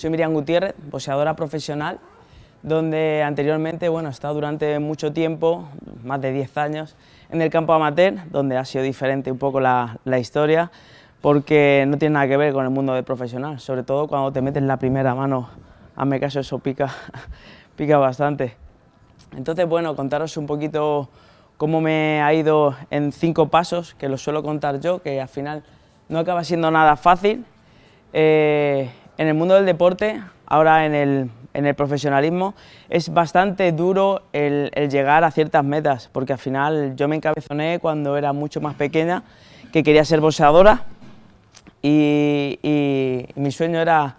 Soy Miriam Gutiérrez, boxeadora profesional, donde anteriormente bueno, he estado durante mucho tiempo, más de 10 años, en el campo amateur, donde ha sido diferente un poco la, historia, porque no tiene nada que ver con el mundo de profesional, sobre todo cuando te metes la primera mano, hazme caso, eso pica, pica bastante. Entonces, bueno, contaros un poquito cómo me ha ido en cinco pasos, que lo suelo contar yo, que al final no acaba siendo nada fácil. Eh, en el mundo del deporte, ahora en el, profesionalismo, es bastante duro el, llegar a ciertas metas, porque al final yo me encabezoné cuando era mucho más pequeña, que quería ser boxeadora, y, y mi sueño era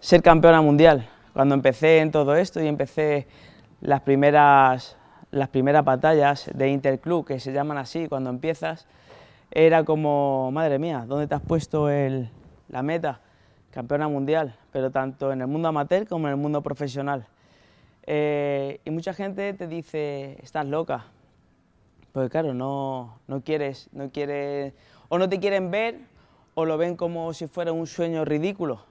ser campeona mundial. Cuando empecé en todo esto y empecé las primeras, las primeras batallas de Interclub, que se llaman así cuando empiezas, era como, madre mía, ¿dónde te has puesto la meta? Campeona mundial, pero tanto en el mundo amateur como en el mundo profesional. Eh, y mucha gente te dice, estás loca, porque claro, no, no quieres, no quieres, o no te quieren ver, o lo ven como si fuera un sueño ridículo.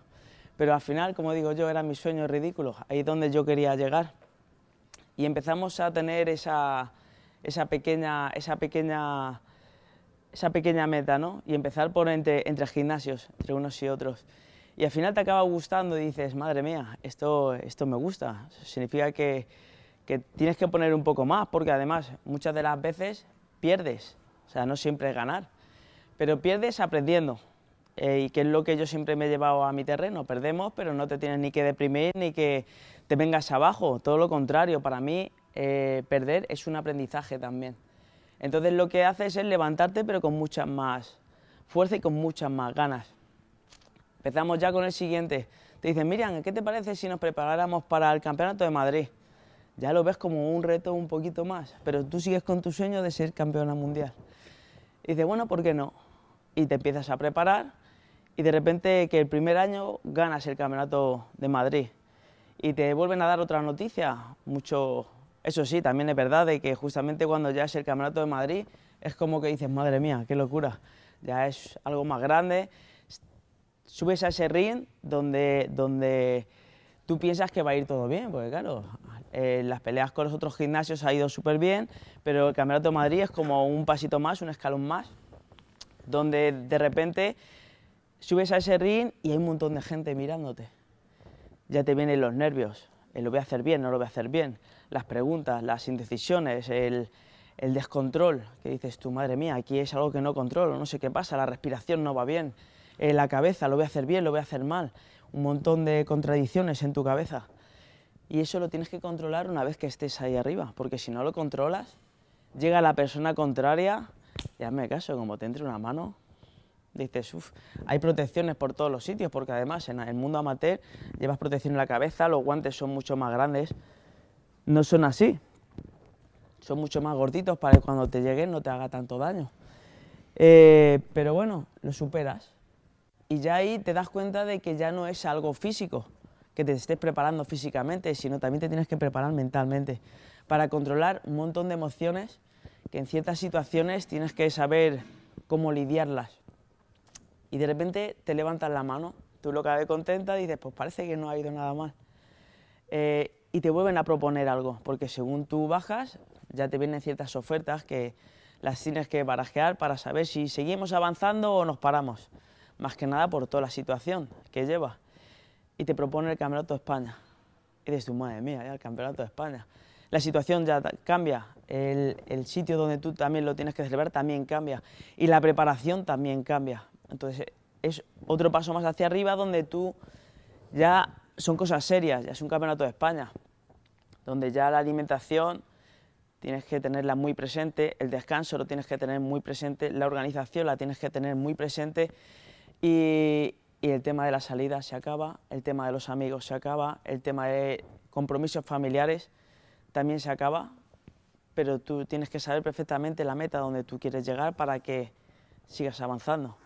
Pero al final, como digo yo, era mi sueño ridículo, ahí donde yo quería llegar y empezamos a tener esa, esa, pequeña, esa, pequeña, esa pequeña meta, ¿no? Y empezar por entre, entre gimnasios, entre unos y otros. Y al final te acaba gustando y dices, madre mía, esto, esto me gusta. Significa que, que tienes que poner un poco más, porque además muchas de las veces pierdes, o sea, no siempre es ganar, pero pierdes aprendiendo. Eh, y que es lo que yo siempre me he llevado a mi terreno, perdemos, pero no te tienes ni que deprimir ni que te vengas abajo, todo lo contrario, para mí eh, perder es un aprendizaje también. Entonces lo que haces es levantarte pero con mucha más fuerza y con muchas más ganas. Empezamos ya con el siguiente. Te dicen, Miriam, ¿qué te parece si nos preparáramos para el Campeonato de Madrid? Ya lo ves como un reto un poquito más, pero tú sigues con tu sueño de ser campeona mundial. Y dices, bueno, ¿por qué no? Y te empiezas a preparar y de repente que el primer año ganas el Campeonato de Madrid y te vuelven a dar otra noticia, mucho... Eso sí, también es verdad de que justamente cuando ya es el Campeonato de Madrid es como que dices, madre mía, qué locura, ya es algo más grande, subes a ese ring donde, donde tú piensas que va a ir todo bien, porque claro, eh, las peleas con los otros gimnasios ha ido súper bien, pero el Campeonato de Madrid es como un pasito más, un escalón más, donde de repente subes a ese ring y hay un montón de gente mirándote. Ya te vienen los nervios, eh, lo voy a hacer bien, no lo voy a hacer bien, las preguntas, las indecisiones, el, descontrol, que dices tú, madre mía, aquí es algo que no controlo, no sé qué pasa, la respiración no va bien, eh, la cabeza, lo voy a hacer bien, lo voy a hacer mal, un montón de contradicciones en tu cabeza. Y eso lo tienes que controlar una vez que estés ahí arriba, porque si no lo controlas, llega la persona contraria, y hazme caso, como te entre una mano, dices, uff, hay protecciones por todos los sitios, porque además en el mundo amateur llevas protección en la cabeza, los guantes son mucho más grandes, no son así, son mucho más gorditos para que cuando te lleguen no te haga tanto daño. Eh, pero bueno, lo superas y ya ahí te das cuenta de que ya no es algo físico, que te estés preparando físicamente, sino también te tienes que preparar mentalmente para controlar un montón de emociones que en ciertas situaciones tienes que saber cómo lidiarlas y de repente te levantas la mano, tú lo que contenta y dices, pues parece que no ha ido nada mal. Eh, y te vuelven a proponer algo, porque según tú bajas, ya te vienen ciertas ofertas que las tienes que barajear para saber si seguimos avanzando o nos paramos. Más que nada por toda la situación que lleva. Y te propone el Campeonato de España. Y dices, madre mía, ya el Campeonato de España. La situación ya cambia, el, el sitio donde tú también lo tienes que celebrar también cambia. Y la preparación también cambia. Entonces es otro paso más hacia arriba donde tú ya son cosas serias, ya es un campeonato de España, donde ya la alimentación tienes que tenerla muy presente, el descanso lo tienes que tener muy presente, la organización la tienes que tener muy presente y, el tema de la salida se acaba, el tema de los amigos se acaba, el tema de compromisos familiares también se acaba, pero tú tienes que saber perfectamente la meta donde tú quieres llegar para que sigas avanzando.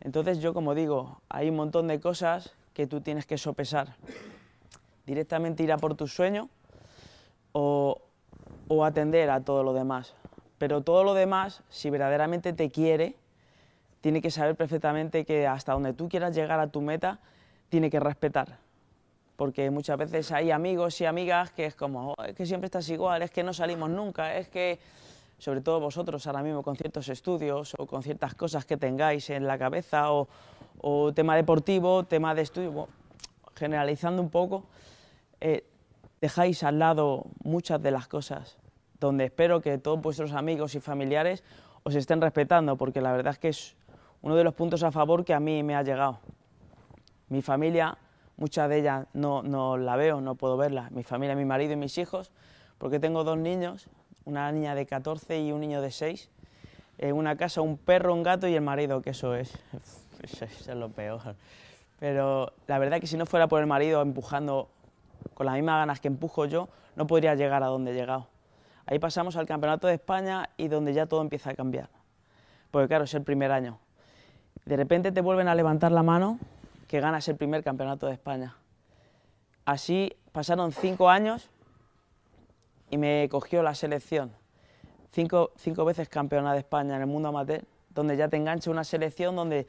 Entonces yo, como digo, hay un montón de cosas que tú tienes que sopesar. Directamente ir a por tu sueño o, atender a todo lo demás. Pero todo lo demás, si verdaderamente te quiere, tiene que saber perfectamente que hasta donde tú quieras llegar a tu meta, tiene que respetar. porque muchas veces hay amigos y amigas que es como, oh, es que siempre estás igual, es que no salimos nunca, es que, sobre todo vosotros ahora mismo con ciertos estudios o con ciertas cosas que tengáis en la cabeza o, tema deportivo, tema de estudio, generalizando un poco, eh, dejáis al lado muchas de las cosas donde espero que todos vuestros amigos y familiares os estén respetando, porque la verdad es que es uno de los puntos a favor que a mí me ha llegado. Mi familia, muchas de ellas no, la veo, no puedo verla. Mi familia, mi marido y mis hijos, porque tengo dos niños, una niña de 14 y un niño de 6. En una casa un perro, un gato y el marido, que es, eso es lo peor. Pero la verdad es que si no fuera por el marido empujando con las mismas ganas que empujo yo, no podría llegar a donde he llegado. Ahí pasamos al Campeonato de España y donde ya todo empieza a cambiar. Porque claro, es el primer año. De repente te vuelven a levantar la mano que ganas el primer Campeonato de España. Así pasaron cinco años y me cogió la selección. Cinco, cinco veces campeona de España en el mundo amateur, donde ya te engancha una selección donde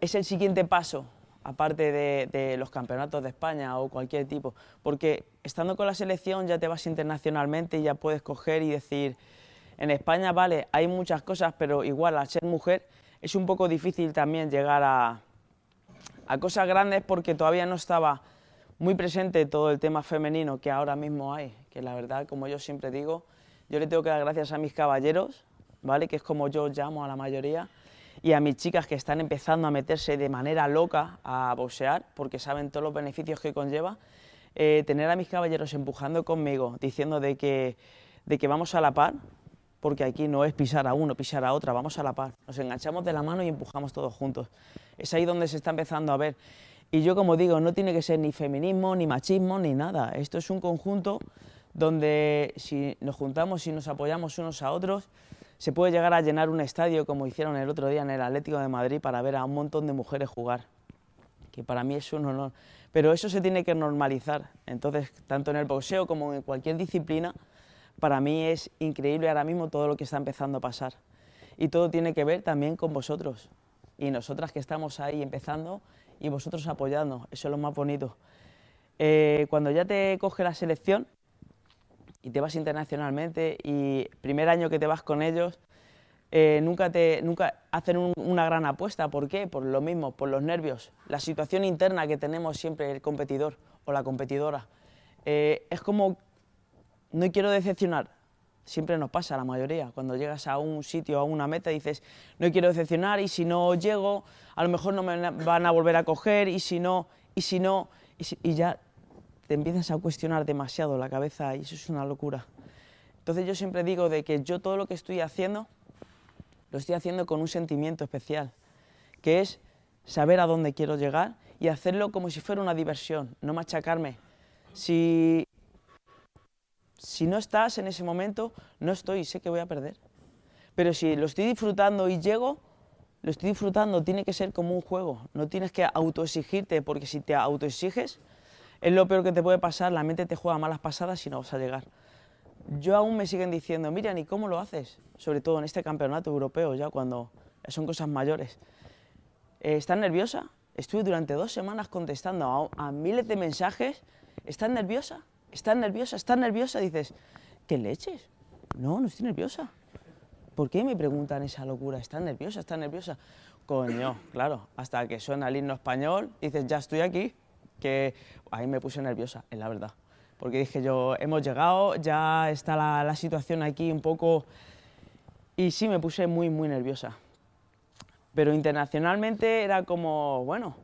es el siguiente paso aparte de, los campeonatos de España o cualquier tipo, porque estando con la selección ya te vas internacionalmente y ya puedes coger y decir, en España vale, hay muchas cosas, pero igual al ser mujer es un poco difícil también llegar a, cosas grandes porque todavía no estaba muy presente todo el tema femenino que ahora mismo hay, que la verdad, como yo siempre digo, yo le tengo que dar gracias a mis caballeros, ¿vale? que es como yo llamo a la mayoría, y a mis chicas que están empezando a meterse de manera loca a boxear, porque saben todos los beneficios que conlleva, eh, tener a mis caballeros empujando conmigo, diciendo de que, de que vamos a la par, porque aquí no es pisar a uno, pisar a otra, vamos a la par. Nos enganchamos de la mano y empujamos todos juntos. Es ahí donde se está empezando a ver. Y yo, como digo, no tiene que ser ni feminismo, ni machismo, ni nada. Esto es un conjunto donde si nos juntamos y nos apoyamos unos a otros, se puede llegar a llenar un estadio como hicieron el otro día en el Atlético de Madrid para ver a un montón de mujeres jugar, que para mí es un honor. Pero eso se tiene que normalizar, entonces tanto en el boxeo como en cualquier disciplina, para mí es increíble ahora mismo todo lo que está empezando a pasar. Y todo tiene que ver también con vosotros y nosotras que estamos ahí empezando y vosotros apoyando, eso es lo más bonito. Eh, cuando ya te coge la selección, y te vas internacionalmente y primer año que te vas con ellos, eh, nunca, te, nunca hacen una gran apuesta. ¿Por qué? Por lo mismo, por los nervios, la situación interna que tenemos siempre el competidor o la competidora. Eh, es como, no quiero decepcionar, siempre nos pasa a la mayoría, cuando llegas a un sitio, a una meta, dices, no quiero decepcionar y si no llego, a lo mejor no me van a volver a coger y si no, y si no, y ya te empiezas a cuestionar demasiado la cabeza y eso es una locura. Entonces yo siempre digo de que yo todo lo que estoy haciendo, lo estoy haciendo con un sentimiento especial, que es saber a dónde quiero llegar y hacerlo como si fuera una diversión, no machacarme. Si, si no estás en ese momento, no estoy, sé que voy a perder. Pero si lo estoy disfrutando y llego, lo estoy disfrutando, tiene que ser como un juego, no tienes que autoexigirte, porque si te autoexiges, es lo peor que te puede pasar, la mente te juega malas pasadas y no vas a llegar. Yo aún me siguen diciendo, Miriam, ¿y cómo lo haces? Sobre todo en este campeonato europeo, ya cuando son cosas mayores. Eh, ¿Estás nerviosa? Estuve durante dos semanas contestando a, miles de mensajes. ¿Estás nerviosa? ¿Estás nerviosa? ¿Estás nerviosa? Dices, ¿qué leches? No, no estoy nerviosa. ¿Por qué me preguntan esa locura? ¿Estás nerviosa? ¿Estás nerviosa? Coño, claro, hasta que suena el himno español, dices, ya estoy aquí que ahí me puse nerviosa, es la verdad. Porque dije yo, hemos llegado, ya está la, situación aquí un poco... Y sí, me puse muy, muy nerviosa. Pero internacionalmente era como, bueno,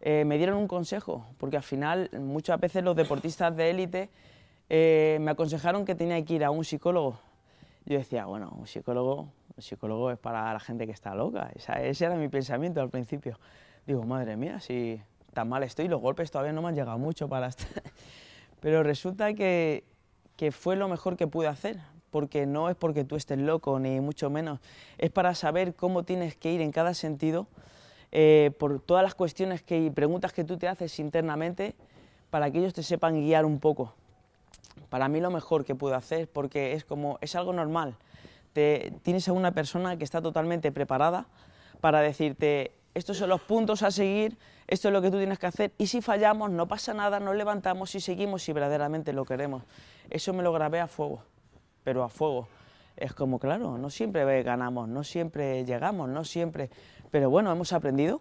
eh, me dieron un consejo, porque al final muchas veces los deportistas de élite eh, me aconsejaron que tenía que ir a un psicólogo. Yo decía, bueno, un psicólogo, un psicólogo es para la gente que está loca. ese era mi pensamiento al principio. Digo, madre mía, si tan mal estoy, los golpes todavía no me han llegado mucho para estar... Pero resulta que, que fue lo mejor que pude hacer, porque no es porque tú estés loco, ni mucho menos, es para saber cómo tienes que ir en cada sentido, eh, por todas las cuestiones que, y preguntas que tú te haces internamente, para que ellos te sepan guiar un poco. Para mí lo mejor que puedo hacer, porque es como, es algo normal. Te, tienes a una persona que está totalmente preparada para decirte, estos son los puntos a seguir, esto es lo que tú tienes que hacer, y si fallamos no pasa nada, nos levantamos y seguimos si verdaderamente lo queremos. Eso me lo grabé a fuego, pero a fuego. Es como, claro, no siempre ganamos, no siempre llegamos, no siempre... Pero bueno, hemos aprendido,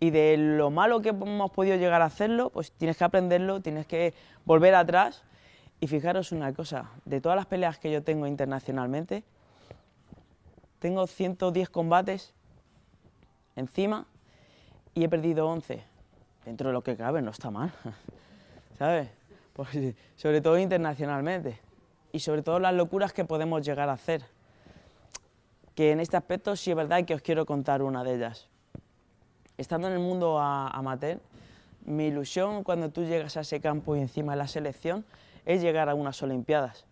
y de lo malo que hemos podido llegar a hacerlo, pues tienes que aprenderlo, tienes que volver atrás, y fijaros una cosa, de todas las peleas que yo tengo internacionalmente, tengo 110 combates encima y he perdido 11. Dentro de lo que cabe no está mal, ¿sabes? Pues, sobre todo internacionalmente y sobre todo las locuras que podemos llegar a hacer. Que en este aspecto sí es verdad que os quiero contar una de ellas. Estando en el mundo amateur, mi ilusión cuando tú llegas a ese campo y encima de la selección es llegar a unas Olimpiadas.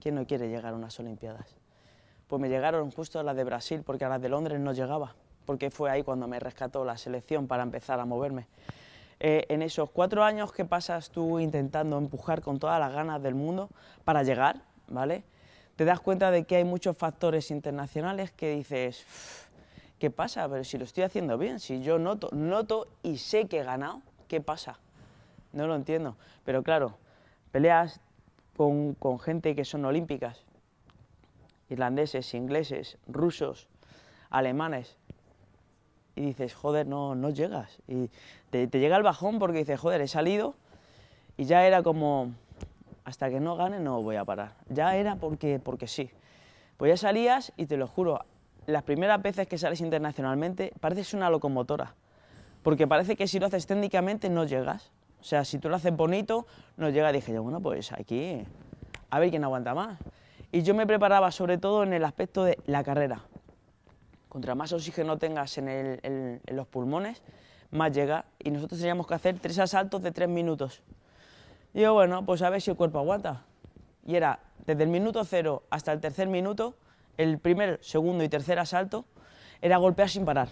¿Quién no quiere llegar a unas Olimpiadas? Pues me llegaron justo a las de Brasil, porque a las de Londres no llegaba, porque fue ahí cuando me rescató la selección para empezar a moverme. Eh, en esos cuatro años que pasas tú intentando empujar con todas las ganas del mundo para llegar, ¿vale? Te das cuenta de que hay muchos factores internacionales que dices, ¿qué pasa? Pero si lo estoy haciendo bien, si yo noto, noto y sé que he ganado, ¿qué pasa? No lo entiendo. Pero claro, peleas con, con gente que son olímpicas, irlandeses, ingleses, rusos, alemanes, y dices, joder, no, no llegas. Y te, llega el bajón porque dices, joder, he salido y ya era como, hasta que no gane no voy a parar. Ya era porque, porque sí. Pues ya salías y te lo juro, las primeras veces que sales internacionalmente pareces una locomotora, porque parece que si lo haces técnicamente no llegas. O sea, si tú lo haces bonito, no llega. Dije yo, bueno, pues aquí, a ver quién aguanta más. Y yo me preparaba sobre todo en el aspecto de la carrera. Contra más oxígeno tengas en, los pulmones, más llega. Y nosotros teníamos que hacer tres asaltos de tres minutos. Y yo, bueno, pues a ver si el cuerpo aguanta. Y era desde el minuto cero hasta el tercer minuto, el primer, segundo y tercer asalto, era golpear sin parar.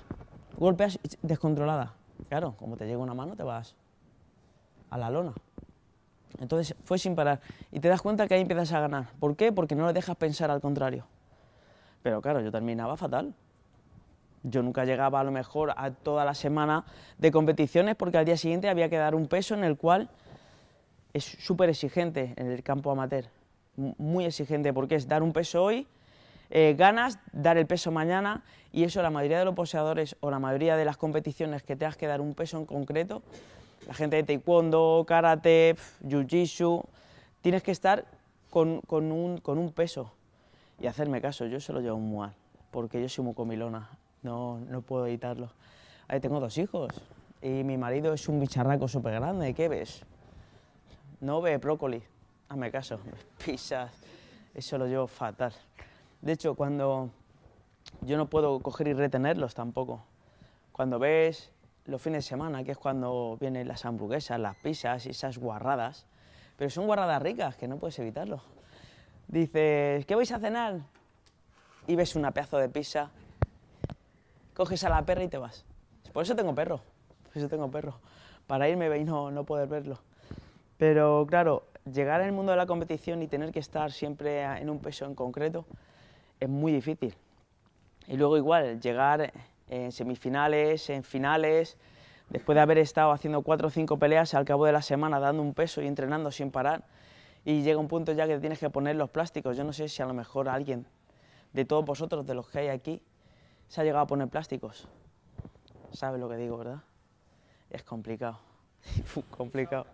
Golpeas descontrolada. Claro, como te llega una mano, te vas a la lona. Entonces fue sin parar. Y te das cuenta que ahí empiezas a ganar. ¿Por qué? Porque no le dejas pensar al contrario. Pero claro, yo terminaba fatal. Yo nunca llegaba a lo mejor a toda la semana de competiciones porque al día siguiente había que dar un peso en el cual es súper exigente en el campo amateur. Muy exigente porque es dar un peso hoy, eh, ganas, dar el peso mañana y eso la mayoría de los poseadores o la mayoría de las competiciones que tengas que dar un peso en concreto la gente de taekwondo, karate, jiu-jitsu, tienes que estar con, un, peso y hacerme caso, yo se lo llevo muy mal, porque yo soy muy comilona, no, no puedo evitarlo. Ahí tengo dos hijos y mi marido es un bicharraco súper grande, ¿qué ves? No ve brócoli, hazme caso, pizzas, eso lo llevo fatal. De hecho, cuando yo no puedo coger y retenerlos tampoco, cuando ves los fines de semana, que es cuando vienen las hamburguesas, las pizzas y esas guarradas, pero son guarradas ricas, que no puedes evitarlo. Dices, ¿qué vais a cenar? Y ves una pedazo de pizza, coges a la perra y te vas. Por eso tengo perro, por eso tengo perro, para irme y no, no poder verlo. Pero claro, llegar al mundo de la competición y tener que estar siempre en un peso en concreto es muy difícil. Y luego igual, llegar en semifinales, en finales, después de haber estado haciendo cuatro o cinco peleas al cabo de la semana dando un peso y entrenando sin parar y llega un punto ya que tienes que poner los plásticos. Yo no sé si a lo mejor alguien de todos vosotros, de los que hay aquí, se ha llegado a poner plásticos. ¿Sabes lo que digo, verdad? Es complicado, complicado.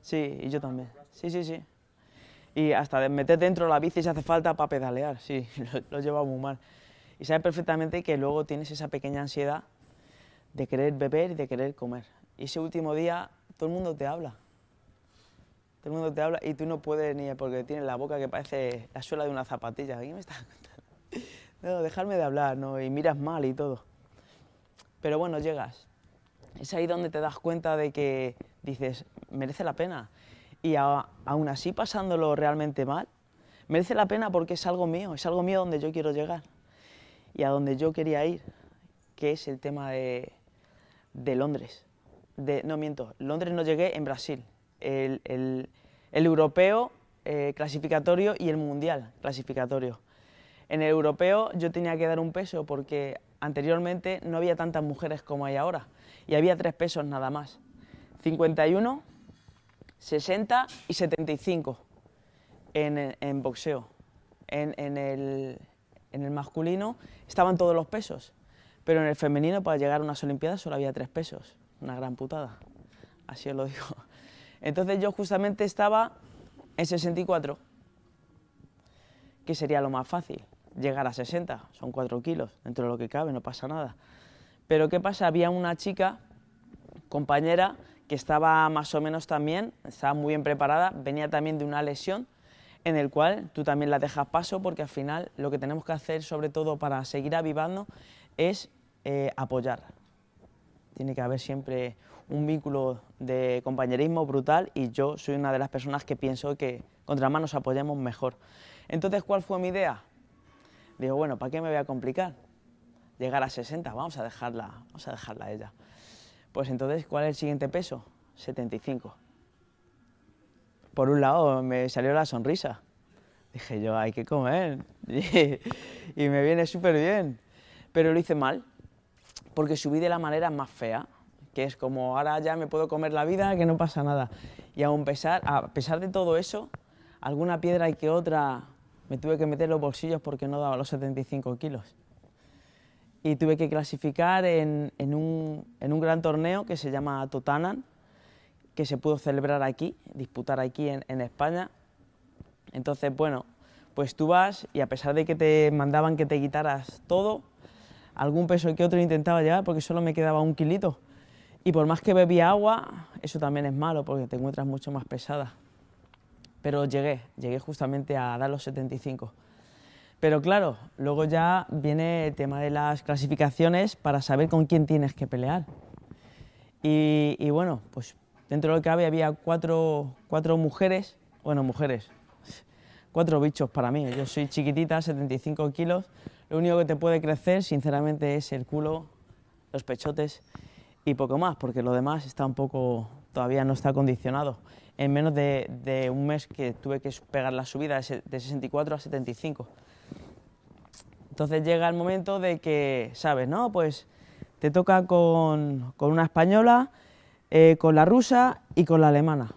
Sí, y yo también. Sí, sí, sí. Y hasta de meter dentro la bici si hace falta para pedalear, sí, lo, lo lleva muy mal y sabes perfectamente que luego tienes esa pequeña ansiedad de querer beber y de querer comer. Y ese último día todo el mundo te habla. Todo el mundo te habla y tú no puedes ni porque tienes la boca que parece la suela de una zapatilla. ¿Qué me estás contando? No, dejarme de hablar, ¿no? Y miras mal y todo. Pero bueno, llegas. Es ahí donde te das cuenta de que dices, merece la pena. Y aún así pasándolo realmente mal, merece la pena porque es algo mío, es algo mío donde yo quiero llegar y a donde yo quería ir, que es el tema de, Londres. De, no miento, Londres no llegué en Brasil. El, europeo eh, clasificatorio y el mundial clasificatorio. En el europeo yo tenía que dar un peso porque anteriormente no había tantas mujeres como hay ahora y había tres pesos nada más. 51, 60 y 75 en, boxeo. En, en, el, en el masculino estaban todos los pesos, pero en el femenino para llegar a unas Olimpiadas solo había tres pesos. Una gran putada, así os lo digo. Entonces yo justamente estaba en 64, que sería lo más fácil, llegar a 60, son 4 kilos, dentro de lo que cabe, no pasa nada. Pero ¿qué pasa? Había una chica, compañera, que estaba más o menos también, estaba muy bien preparada, venía también de una lesión, en el cual tú también la dejas paso, porque al final lo que tenemos que hacer, sobre todo para seguir avivando, es eh, apoyar. Tiene que haber siempre un vínculo de compañerismo brutal y yo soy una de las personas que pienso que contra más nos apoyemos mejor. Entonces, ¿cuál fue mi idea? Digo, bueno, ¿para qué me voy a complicar? Llegar a 60, vamos a dejarla, vamos a dejarla a ella. Pues entonces, ¿cuál es el siguiente peso? 75. Por un lado, me salió la sonrisa. Dije yo, hay que comer. y me viene súper bien. Pero lo hice mal, porque subí de la manera más fea que es como ahora ya me puedo comer la vida, que no pasa nada. Y aún pesar, a pesar de todo eso, alguna piedra y que otra me tuve que meter los bolsillos porque no daba los 75 kilos. Y tuve que clasificar en, en, un, en un, gran torneo que se llama Totanan, que se pudo celebrar aquí, disputar aquí en, en España. Entonces, bueno, pues tú vas y a pesar de que te mandaban que te quitaras todo, algún peso que otro intentaba llevar porque solo me quedaba un kilito. Y por más que bebía agua, eso también es malo porque te encuentras mucho más pesada. Pero llegué, llegué justamente a dar los 75. Pero claro, luego ya viene el tema de las clasificaciones para saber con quién tienes que pelear. Y, y bueno, pues dentro de lo que había había cuatro, cuatro mujeres, bueno, mujeres, cuatro bichos para mí. Yo soy chiquitita, 75 kilos. Lo único que te puede crecer, sinceramente, es el culo, los pechotes y poco más, porque lo demás está un poco, todavía no está acondicionado. En menos de, un mes que tuve que pegar la subida de 64 a 75. Entonces llega el momento de que, ¿sabes? No, pues te toca con, una española, eh, con la rusa y con la alemana.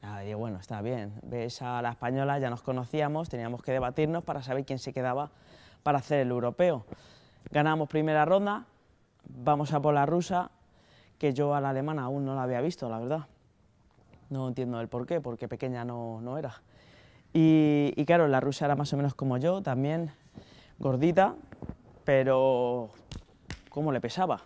Ah, digo, bueno, está bien, ves a la española, ya nos conocíamos, teníamos que debatirnos para saber quién se quedaba para hacer el europeo. Ganamos primera ronda, vamos a por la rusa, que yo a la alemana aún no la había visto, la verdad. No entiendo el por qué, porque pequeña no, no era. Y, y, claro, la rusa era más o menos como yo, también gordita, pero cómo le pesaba.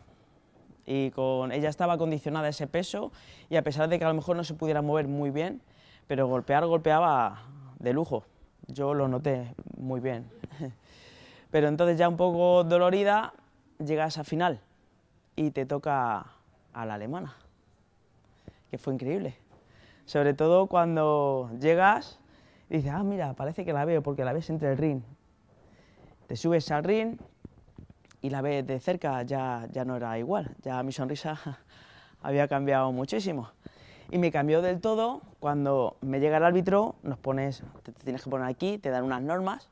Y con ella estaba condicionada ese peso y a pesar de que a lo mejor no se pudiera mover muy bien, pero golpear golpeaba de lujo. Yo lo noté muy bien. Pero entonces ya un poco dolorida llegas a final y te toca a la alemana, que fue increíble. Sobre todo cuando llegas y dices, ah, mira, parece que la veo porque la ves entre el ring. Te subes al ring y la ves de cerca, ya, ya no era igual, ya mi sonrisa había cambiado muchísimo. Y me cambió del todo cuando me llega el árbitro, nos pones, te tienes que poner aquí, te dan unas normas,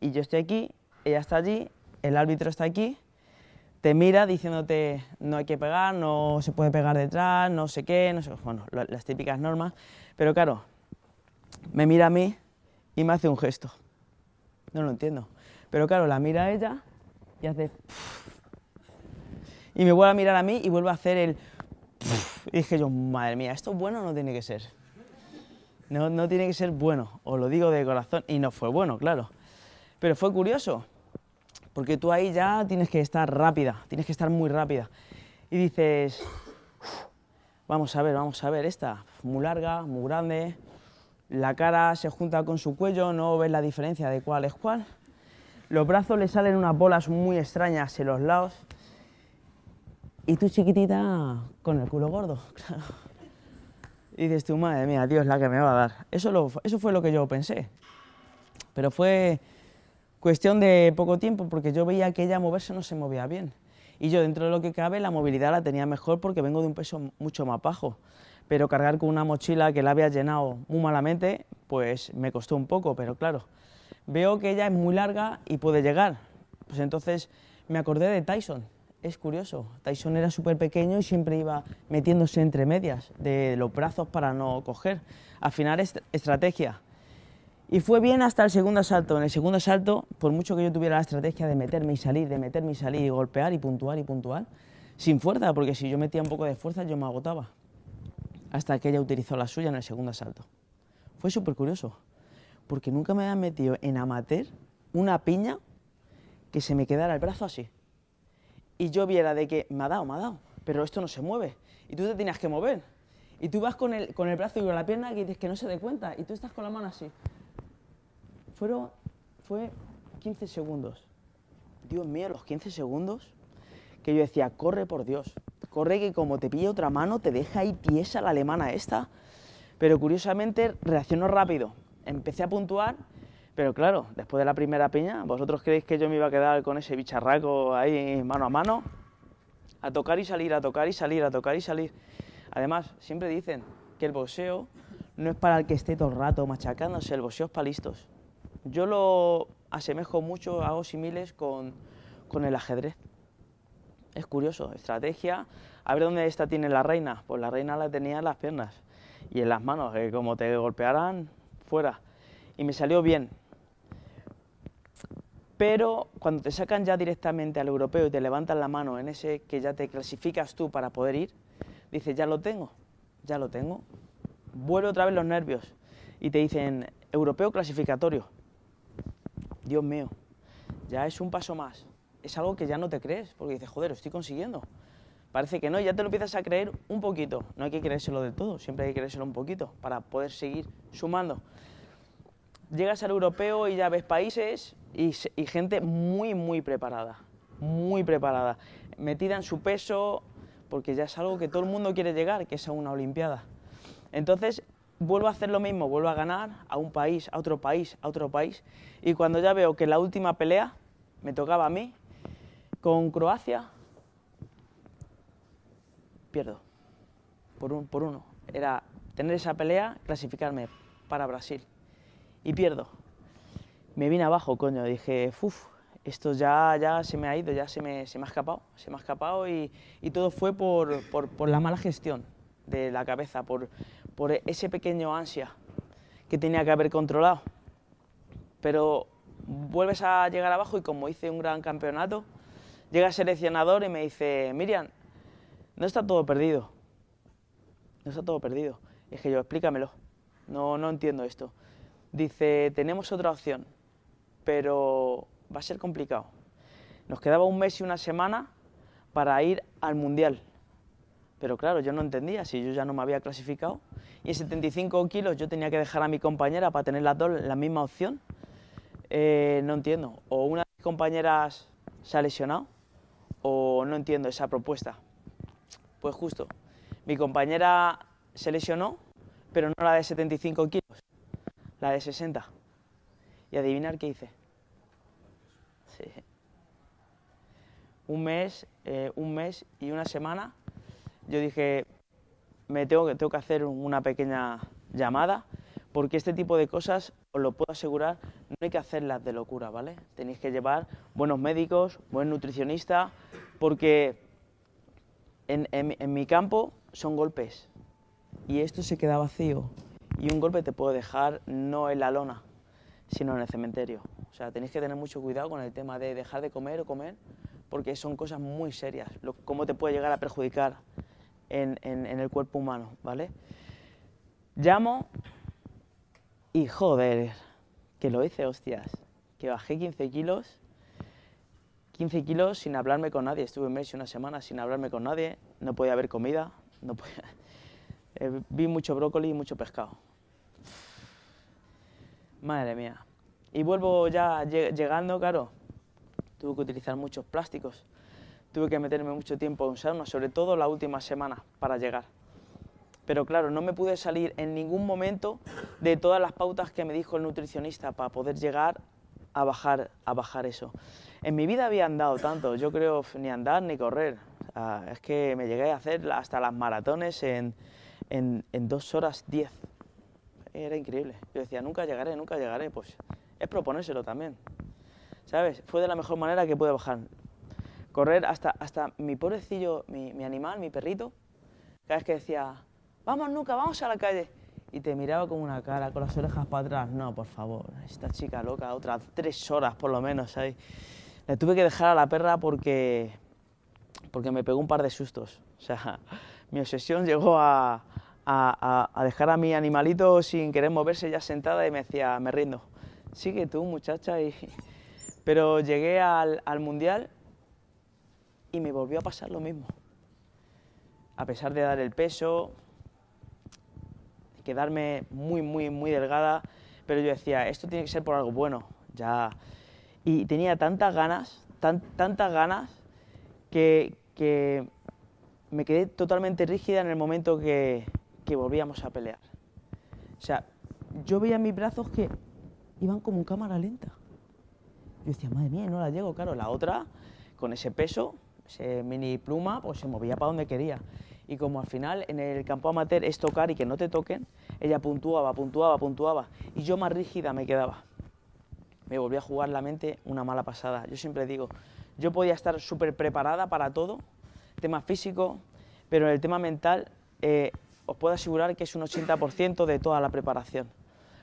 y yo estoy aquí, ella está allí, el árbitro está aquí, te mira diciéndote no hay que pegar, no se puede pegar detrás, no sé qué, no sé, bueno, las típicas normas, pero claro, me mira a mí y me hace un gesto. No lo entiendo. Pero claro, la mira a ella y hace... Y me vuelve a mirar a mí y vuelve a hacer el... Y dije yo, madre mía, ¿esto bueno no tiene que ser? No, no tiene que ser bueno, os lo digo de corazón. Y no fue bueno, claro. Pero fue curioso, porque tú ahí ya tienes que estar rápida, tienes que estar muy rápida. Y dices, vamos a ver, vamos a ver, esta, muy larga, muy grande, la cara se junta con su cuello, no ves la diferencia de cuál es cuál. Los brazos le salen unas bolas muy extrañas en los lados. Y tú chiquitita con el culo gordo, claro. Y dices tú, madre mía, Dios, la que me va a dar. Eso, eso fue lo que yo pensé. Pero fue Cuestión de poco tiempo, porque yo veía que ella moverse no se movía bien. Y yo, dentro de lo que cabe, la movilidad la tenía mejor porque vengo de un peso mucho más bajo. Pero cargar con una mochila que la había llenado muy malamente, pues me costó un poco, pero claro, veo que ella es muy larga y puede llegar. Pues entonces me acordé de Tyson, es curioso, Tyson era súper pequeño y siempre iba metiéndose entre medias de los brazos para no coger. Al final es estrategia. Y fue bien hasta el segundo asalto. En el segundo asalto, por mucho que yo tuviera la estrategia de meterme y salir, de meterme y salir y golpear y puntuar y puntuar, sin fuerza, porque si yo metía un poco de fuerza yo me agotaba. Hasta que ella utilizó la suya en el segundo asalto. Fue súper curioso, porque nunca me había metido en amateur una piña que se me quedara el brazo así y yo viera de que me ha dado, me ha dado, pero esto no se mueve y tú te tienes que mover. Y tú vas con el, con el brazo y con la pierna que dices que no se dé cuenta y tú estás con la mano así. Fueron, fue 15 segundos. Dios mío, los 15 segundos que yo decía, corre por Dios, corre que como te pilla otra mano te deja ahí tiesa la alemana esta. Pero curiosamente reaccionó rápido. Empecé a puntuar pero claro, después de la primera piña, ¿vosotros creéis que yo me iba a quedar con ese bicharraco ahí mano a mano? A tocar y salir, a tocar y salir, a tocar y salir. Además, siempre dicen que el boxeo no es para el que esté todo el rato machacándose, el boxeo es para listos. Yo lo asemejo mucho, hago similes con, con el ajedrez. Es curioso, estrategia. A ver dónde esta tiene la reina. Pues la reina la tenía en las piernas y en las manos, que como te golpearan, fuera. Y me salió bien pero cuando te sacan ya directamente al europeo y te levantan la mano en ese que ya te clasificas tú para poder ir, dices, ya lo tengo, ya lo tengo. Vuelve otra vez los nervios y te dicen, europeo clasificatorio. Dios mío, ya es un paso más. Es algo que ya no te crees, porque dices, joder, lo estoy consiguiendo. Parece que no, ya te lo empiezas a creer un poquito. No hay que creérselo del todo, siempre hay que creérselo un poquito para poder seguir sumando llegas al europeo y ya ves países y, gente muy, muy preparada, muy preparada, metida en su peso, porque ya es algo que todo el mundo quiere llegar, que es a una Olimpiada. Entonces, vuelvo a hacer lo mismo, vuelvo a ganar a un país, a otro país, a otro país, y cuando ya veo que la última pelea me tocaba a mí, con Croacia, pierdo, por, un, por uno. Era tener esa pelea, clasificarme para Brasil y pierdo. Me vine abajo, coño, dije, uff, esto ya, ya se me ha ido, ya se me, se me ha escapado, se me ha escapado y, y todo fue por, por, por, la mala gestión de la cabeza, por, por ese pequeño ansia que tenía que haber controlado. Pero vuelves a llegar abajo y como hice un gran campeonato, llega el seleccionador y me dice, Miriam, no está todo perdido, no está todo perdido. Y dije yo, explícamelo, no, no entiendo esto. Dice, tenemos otra opción, pero va a ser complicado. Nos quedaba un mes y una semana para ir al Mundial. Pero claro, yo no entendía si yo ya no me había clasificado. Y en 75 kilos yo tenía que dejar a mi compañera para tener las dos la misma opción. Eh, no entiendo. O una de mis compañeras se ha lesionado o no entiendo esa propuesta. Pues justo, mi compañera se lesionó, pero no la de 75 kilos, la de 60. Y adivinar qué hice. Sí. Un mes, eh, un mes y una semana, yo dije, me tengo que, tengo que hacer una pequeña llamada, porque este tipo de cosas, os lo puedo asegurar, no hay que hacerlas de locura, ¿vale? Tenéis que llevar buenos médicos, buen nutricionista, porque en, en mi campo son golpes, y esto se queda vacío, y un golpe te puede dejar no en la lona, sino en el cementerio. O sea, tenéis que tener mucho cuidado con el tema de dejar de comer o comer, porque son cosas muy serias, cómo te puede llegar a perjudicar en, en, el cuerpo humano, ¿vale? Llamo y joder, que lo hice, hostias, que bajé 15 kilos, 15 kilos sin hablarme con nadie, estuve un mes y una semana sin hablarme con nadie, no podía haber comida, no. Eh, vi mucho brócoli y mucho pescado. Madre mía. Y vuelvo ya llegando, claro, tuve que utilizar muchos plásticos, tuve que meterme mucho tiempo en sauna, sobre todo la última semana para llegar. Pero claro, no me pude salir en ningún momento de todas las pautas que me dijo el nutricionista para poder llegar a bajar, a bajar eso. En mi vida había andado tanto, yo creo ni andar ni correr. es que me llegué a hacer hasta las maratones en, en, en dos horas diez. Era increíble. Yo decía, nunca llegaré, nunca llegaré. Pues es proponérselo también. ¿sabes? Fue de la mejor manera que pude bajar. Correr hasta, hasta mi pobrecillo, mi, mi animal, mi perrito, cada vez que decía, vamos nunca, vamos a la calle, y te miraba con una cara, con las orejas para atrás, no, por favor, esta chica loca, otras tres horas por lo menos, ¿sabes? Le tuve que dejar a la perra porque, porque me pegó un par de sustos, o sea, mi obsesión llegó a, a, a dejar a mi animalito sin querer moverse ya sentada y me decía, me rindo, sigue tú muchacha, y... pero llegué al, al Mundial y me volvió a pasar lo mismo. A pesar de dar el peso, quedarme muy, muy, muy delgada, pero yo decía, esto tiene que ser por algo bueno, ya. Y tenía tantas ganas, tan, tantas ganas, que, que, me quedé totalmente rígida en el momento que, que volvíamos a pelear. O sea, yo veía mis brazos que iban como en cámara lenta. Yo decía, madre mía, no la llego, claro. La otra, con ese peso, ese mini pluma, pues se movía para donde quería. Y como al final en el campo amateur es tocar y que no te toquen, ella puntuaba, puntuaba, puntuaba. Y yo más rígida me quedaba. Me volví a jugar la mente una mala pasada. Yo siempre digo, yo podía estar súper preparada para todo, tema físico, pero en el tema mental eh, os puedo asegurar que es un 80% de toda la preparación.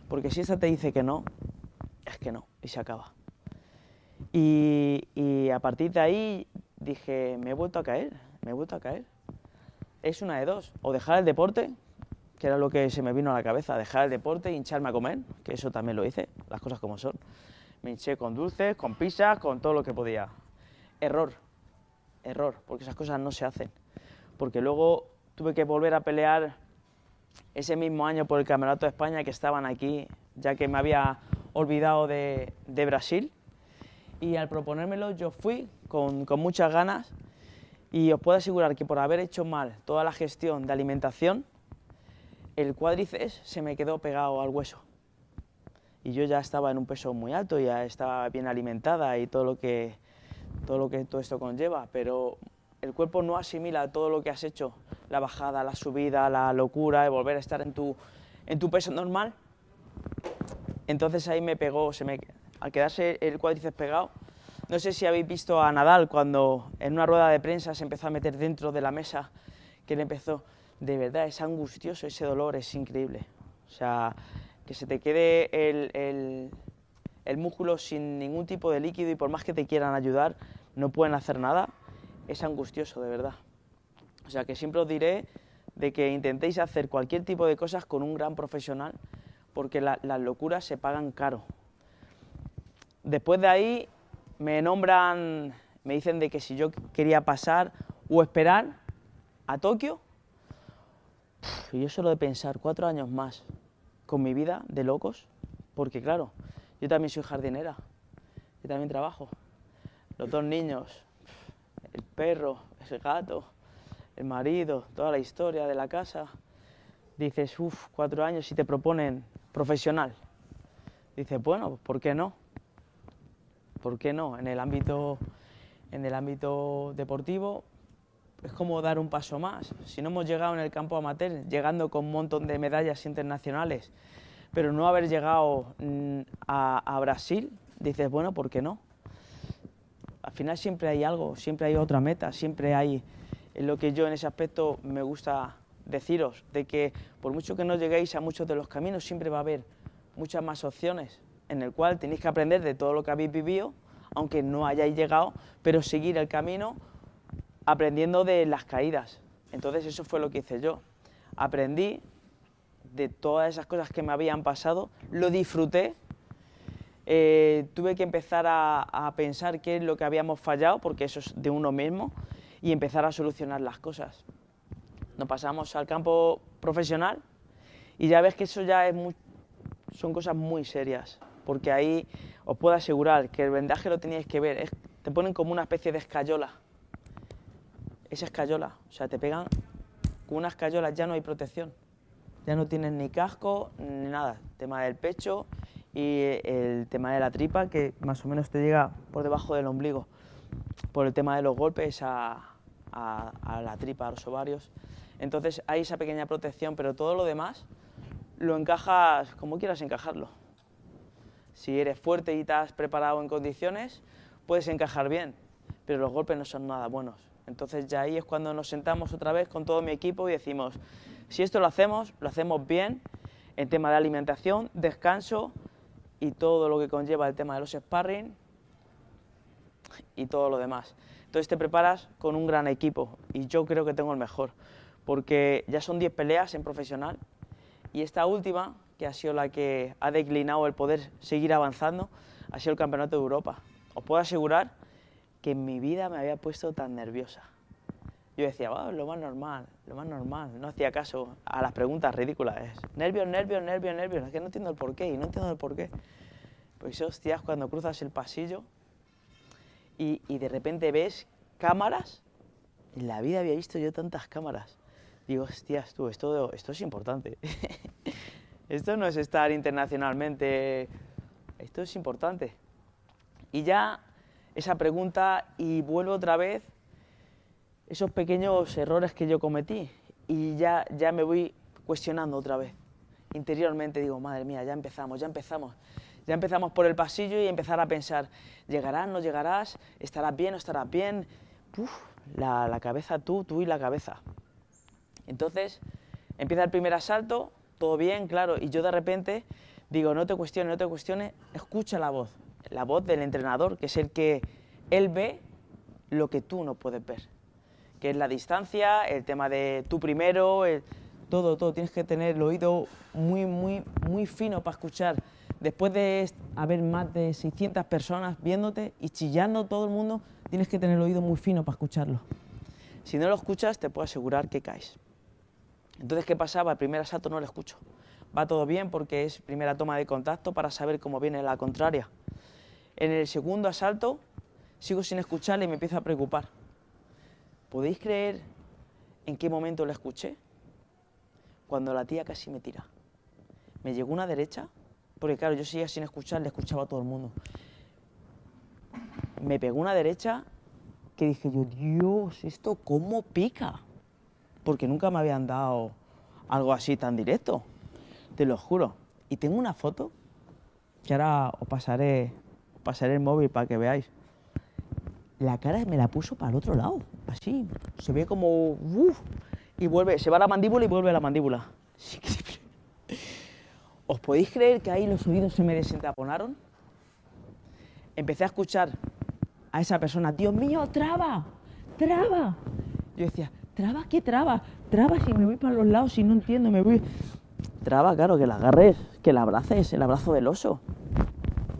Porque si esa te dice que no, es que no, y se acaba. Y, y a partir de ahí dije, me he vuelto a caer, me he vuelto a caer. Es una de dos, o dejar el deporte, que era lo que se me vino a la cabeza, dejar el deporte e hincharme a comer, que eso también lo hice, las cosas como son. Me hinché con dulces, con pizzas, con todo lo que podía. Error, error, porque esas cosas no se hacen. Porque luego tuve que volver a pelear ese mismo año por el Campeonato de España que estaban aquí, ya que me había olvidado de, de Brasil. Y al proponérmelo yo fui con, con muchas ganas y os puedo asegurar que por haber hecho mal toda la gestión de alimentación, el cuádriceps se me quedó pegado al hueso. Y yo ya estaba en un peso muy alto, ya estaba bien alimentada y todo lo que todo, lo que todo esto conlleva, pero el cuerpo no asimila todo lo que has hecho, la bajada, la subida, la locura, de volver a estar en tu, en tu peso normal. Entonces ahí me pegó, se me, al quedarse el cuádriceps pegado, no sé si habéis visto a Nadal cuando en una rueda de prensa se empezó a meter dentro de la mesa, que le empezó, de verdad, es angustioso ese dolor, es increíble. O sea, que se te quede el, músculo sin ningún tipo de líquido y por más que te quieran ayudar, no pueden hacer nada, es angustioso, de verdad. O sea, que siempre os diré de que intentéis hacer cualquier tipo de cosas con un gran profesional, porque la, las locuras se pagan caro. Después de ahí me nombran, me dicen de que si yo quería pasar o esperar a Tokio, y yo solo de pensar cuatro años más con mi vida de locos, porque claro, yo también soy jardinera, yo también trabajo, los dos niños, el perro, el gato, el marido, toda la historia de la casa, dices, uff, cuatro años y te proponen profesional. Dices, bueno, ¿por qué no? ¿Por qué no? En el ámbito, en el ámbito deportivo es como dar un paso más. Si no hemos llegado en el campo amateur, llegando con un montón de medallas internacionales, pero no haber llegado mm, a, a Brasil, dices, bueno, ¿por qué no? Al final siempre hay algo, siempre hay otra meta, siempre hay lo que yo en ese aspecto me gusta deciros, de que por mucho que no lleguéis a muchos de los caminos, siempre va a haber muchas más opciones, en el cual tenéis que aprender de todo lo que habéis vivido, aunque no hayáis llegado, pero seguir el camino aprendiendo de las caídas. Entonces eso fue lo que hice yo. Aprendí de todas esas cosas que me habían pasado, lo disfruté, eh, tuve que empezar a, a pensar qué es lo que habíamos fallado, porque eso es de uno mismo, y empezar a solucionar las cosas. Nos pasamos al campo profesional y ya ves que eso ya es muy, son cosas muy serias, porque ahí os puedo asegurar que el vendaje lo teníais que ver, es, te ponen como una especie de escayola, esa escayola, o sea, te pegan con unas escayolas, ya no hay protección, ya no tienes ni casco ni nada, tema del pecho y el tema de la tripa que más o menos te llega por debajo del ombligo, por el tema de los golpes a, a la tripa, a los ovarios. Entonces hay esa pequeña protección, pero todo lo demás lo encajas como quieras encajarlo. Si eres fuerte y has preparado en condiciones, puedes encajar bien, pero los golpes no son nada buenos. Entonces ya ahí es cuando nos sentamos otra vez con todo mi equipo y decimos, si esto lo hacemos, lo hacemos bien en tema de alimentación, descanso y todo lo que conlleva el tema de los sparring y todo lo demás. Entonces te preparas con un gran equipo y yo creo que tengo el mejor, porque ya son 10 peleas en profesional y esta última, que ha sido la que ha declinado el poder seguir avanzando, ha sido el Campeonato de Europa. Os puedo asegurar que en mi vida me había puesto tan nerviosa. Yo decía, lo más normal, lo más normal. No hacía caso a las preguntas ridículas. Nervios, nervios, nervios, nervios. Es que no entiendo el porqué y no entiendo el porqué. Pues hostias, cuando cruzas el pasillo y, de repente ves cámaras, en la vida había visto yo tantas cámaras. Digo, hostias, tú, esto es importante. esto no es estar internacionalmente, esto es importante. Y ya esa pregunta y vuelvo otra vez esos pequeños errores que yo cometí y ya, ya me voy cuestionando otra vez. Interiormente digo, madre mía, ya empezamos, ya empezamos. Ya empezamos por el pasillo y empezar a pensar, ¿llegarás, no llegarás? ¿Estarás bien, no estarás bien? Uf, la, la cabeza tú, tú y la cabeza. Entonces, empieza el primer asalto, todo bien, claro, y yo de repente digo, no te cuestiones, no te cuestiones, escucha la voz, la voz del entrenador, que es el que él ve lo que tú no puedes ver, que es la distancia, el tema de tú primero, todo, todo, tienes que tener el oído muy, muy, muy fino para escuchar. Después de haber más de 600 personas viéndote y chillando todo el mundo, tienes que tener el oído muy fino para escucharlo. Si no lo escuchas, te puedo asegurar que caes. Entonces, ¿qué pasaba? El primer asalto no lo escucho. Va todo bien porque es primera toma de contacto para saber cómo viene la contraria. En el segundo asalto sigo sin escucharle y me empiezo a preocupar. ¿Podéis creer en qué momento la escuché? Cuando la tía casi me tira. Me llegó una derecha, porque claro, yo seguía sin escuchar, le escuchaba a todo el mundo. Me pegó una derecha que dije yo, Dios, ¿esto cómo pica? Porque nunca me habían dado algo así tan directo, te lo juro. Y tengo una foto que ahora os pasaré, pasaré el móvil para que veáis. La cara me la puso para el otro lado, así. Se ve como... Uf, y vuelve, se va la mandíbula y vuelve la mandíbula. ¿Os podéis creer que ahí los oídos se me desentaponaron? Empecé a escuchar a esa persona, Dios mío, traba, traba. Yo decía, ¿Traba qué traba? Traba si me voy para los lados y no entiendo, me voy... Traba, claro, que la agarres, que la abraces, el abrazo del oso.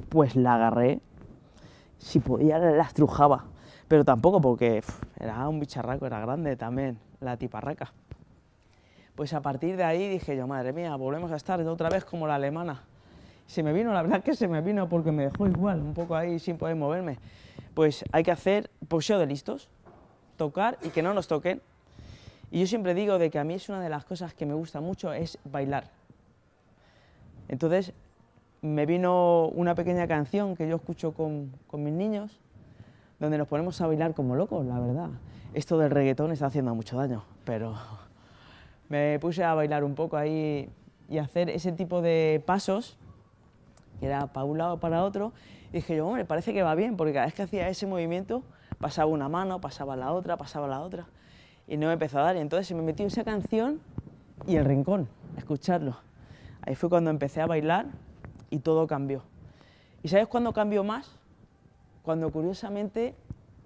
Pues la agarré, si podía la estrujaba, pero tampoco porque era un bicharraco, era grande también, la tiparraca. Pues a partir de ahí dije yo, madre mía, volvemos a estar otra vez como la alemana. Se me vino, la verdad que se me vino porque me dejó igual, un poco ahí sin poder moverme. Pues hay que hacer poseo de listos, tocar y que no nos toquen, y yo siempre digo de que a mí es una de las cosas que me gusta mucho es bailar. Entonces me vino una pequeña canción que yo escucho con, con mis niños, donde nos ponemos a bailar como locos, la verdad. Esto del reggaetón está haciendo mucho daño, pero me puse a bailar un poco ahí y hacer ese tipo de pasos, que era para un lado, para otro, y dije yo, hombre, parece que va bien, porque cada vez que hacía ese movimiento pasaba una mano, pasaba la otra, pasaba la otra y no me empezó a dar. Y entonces se me metió esa canción y el rincón, escucharlo. Ahí fue cuando empecé a bailar y todo cambió. ¿Y sabes cuándo cambió más? Cuando curiosamente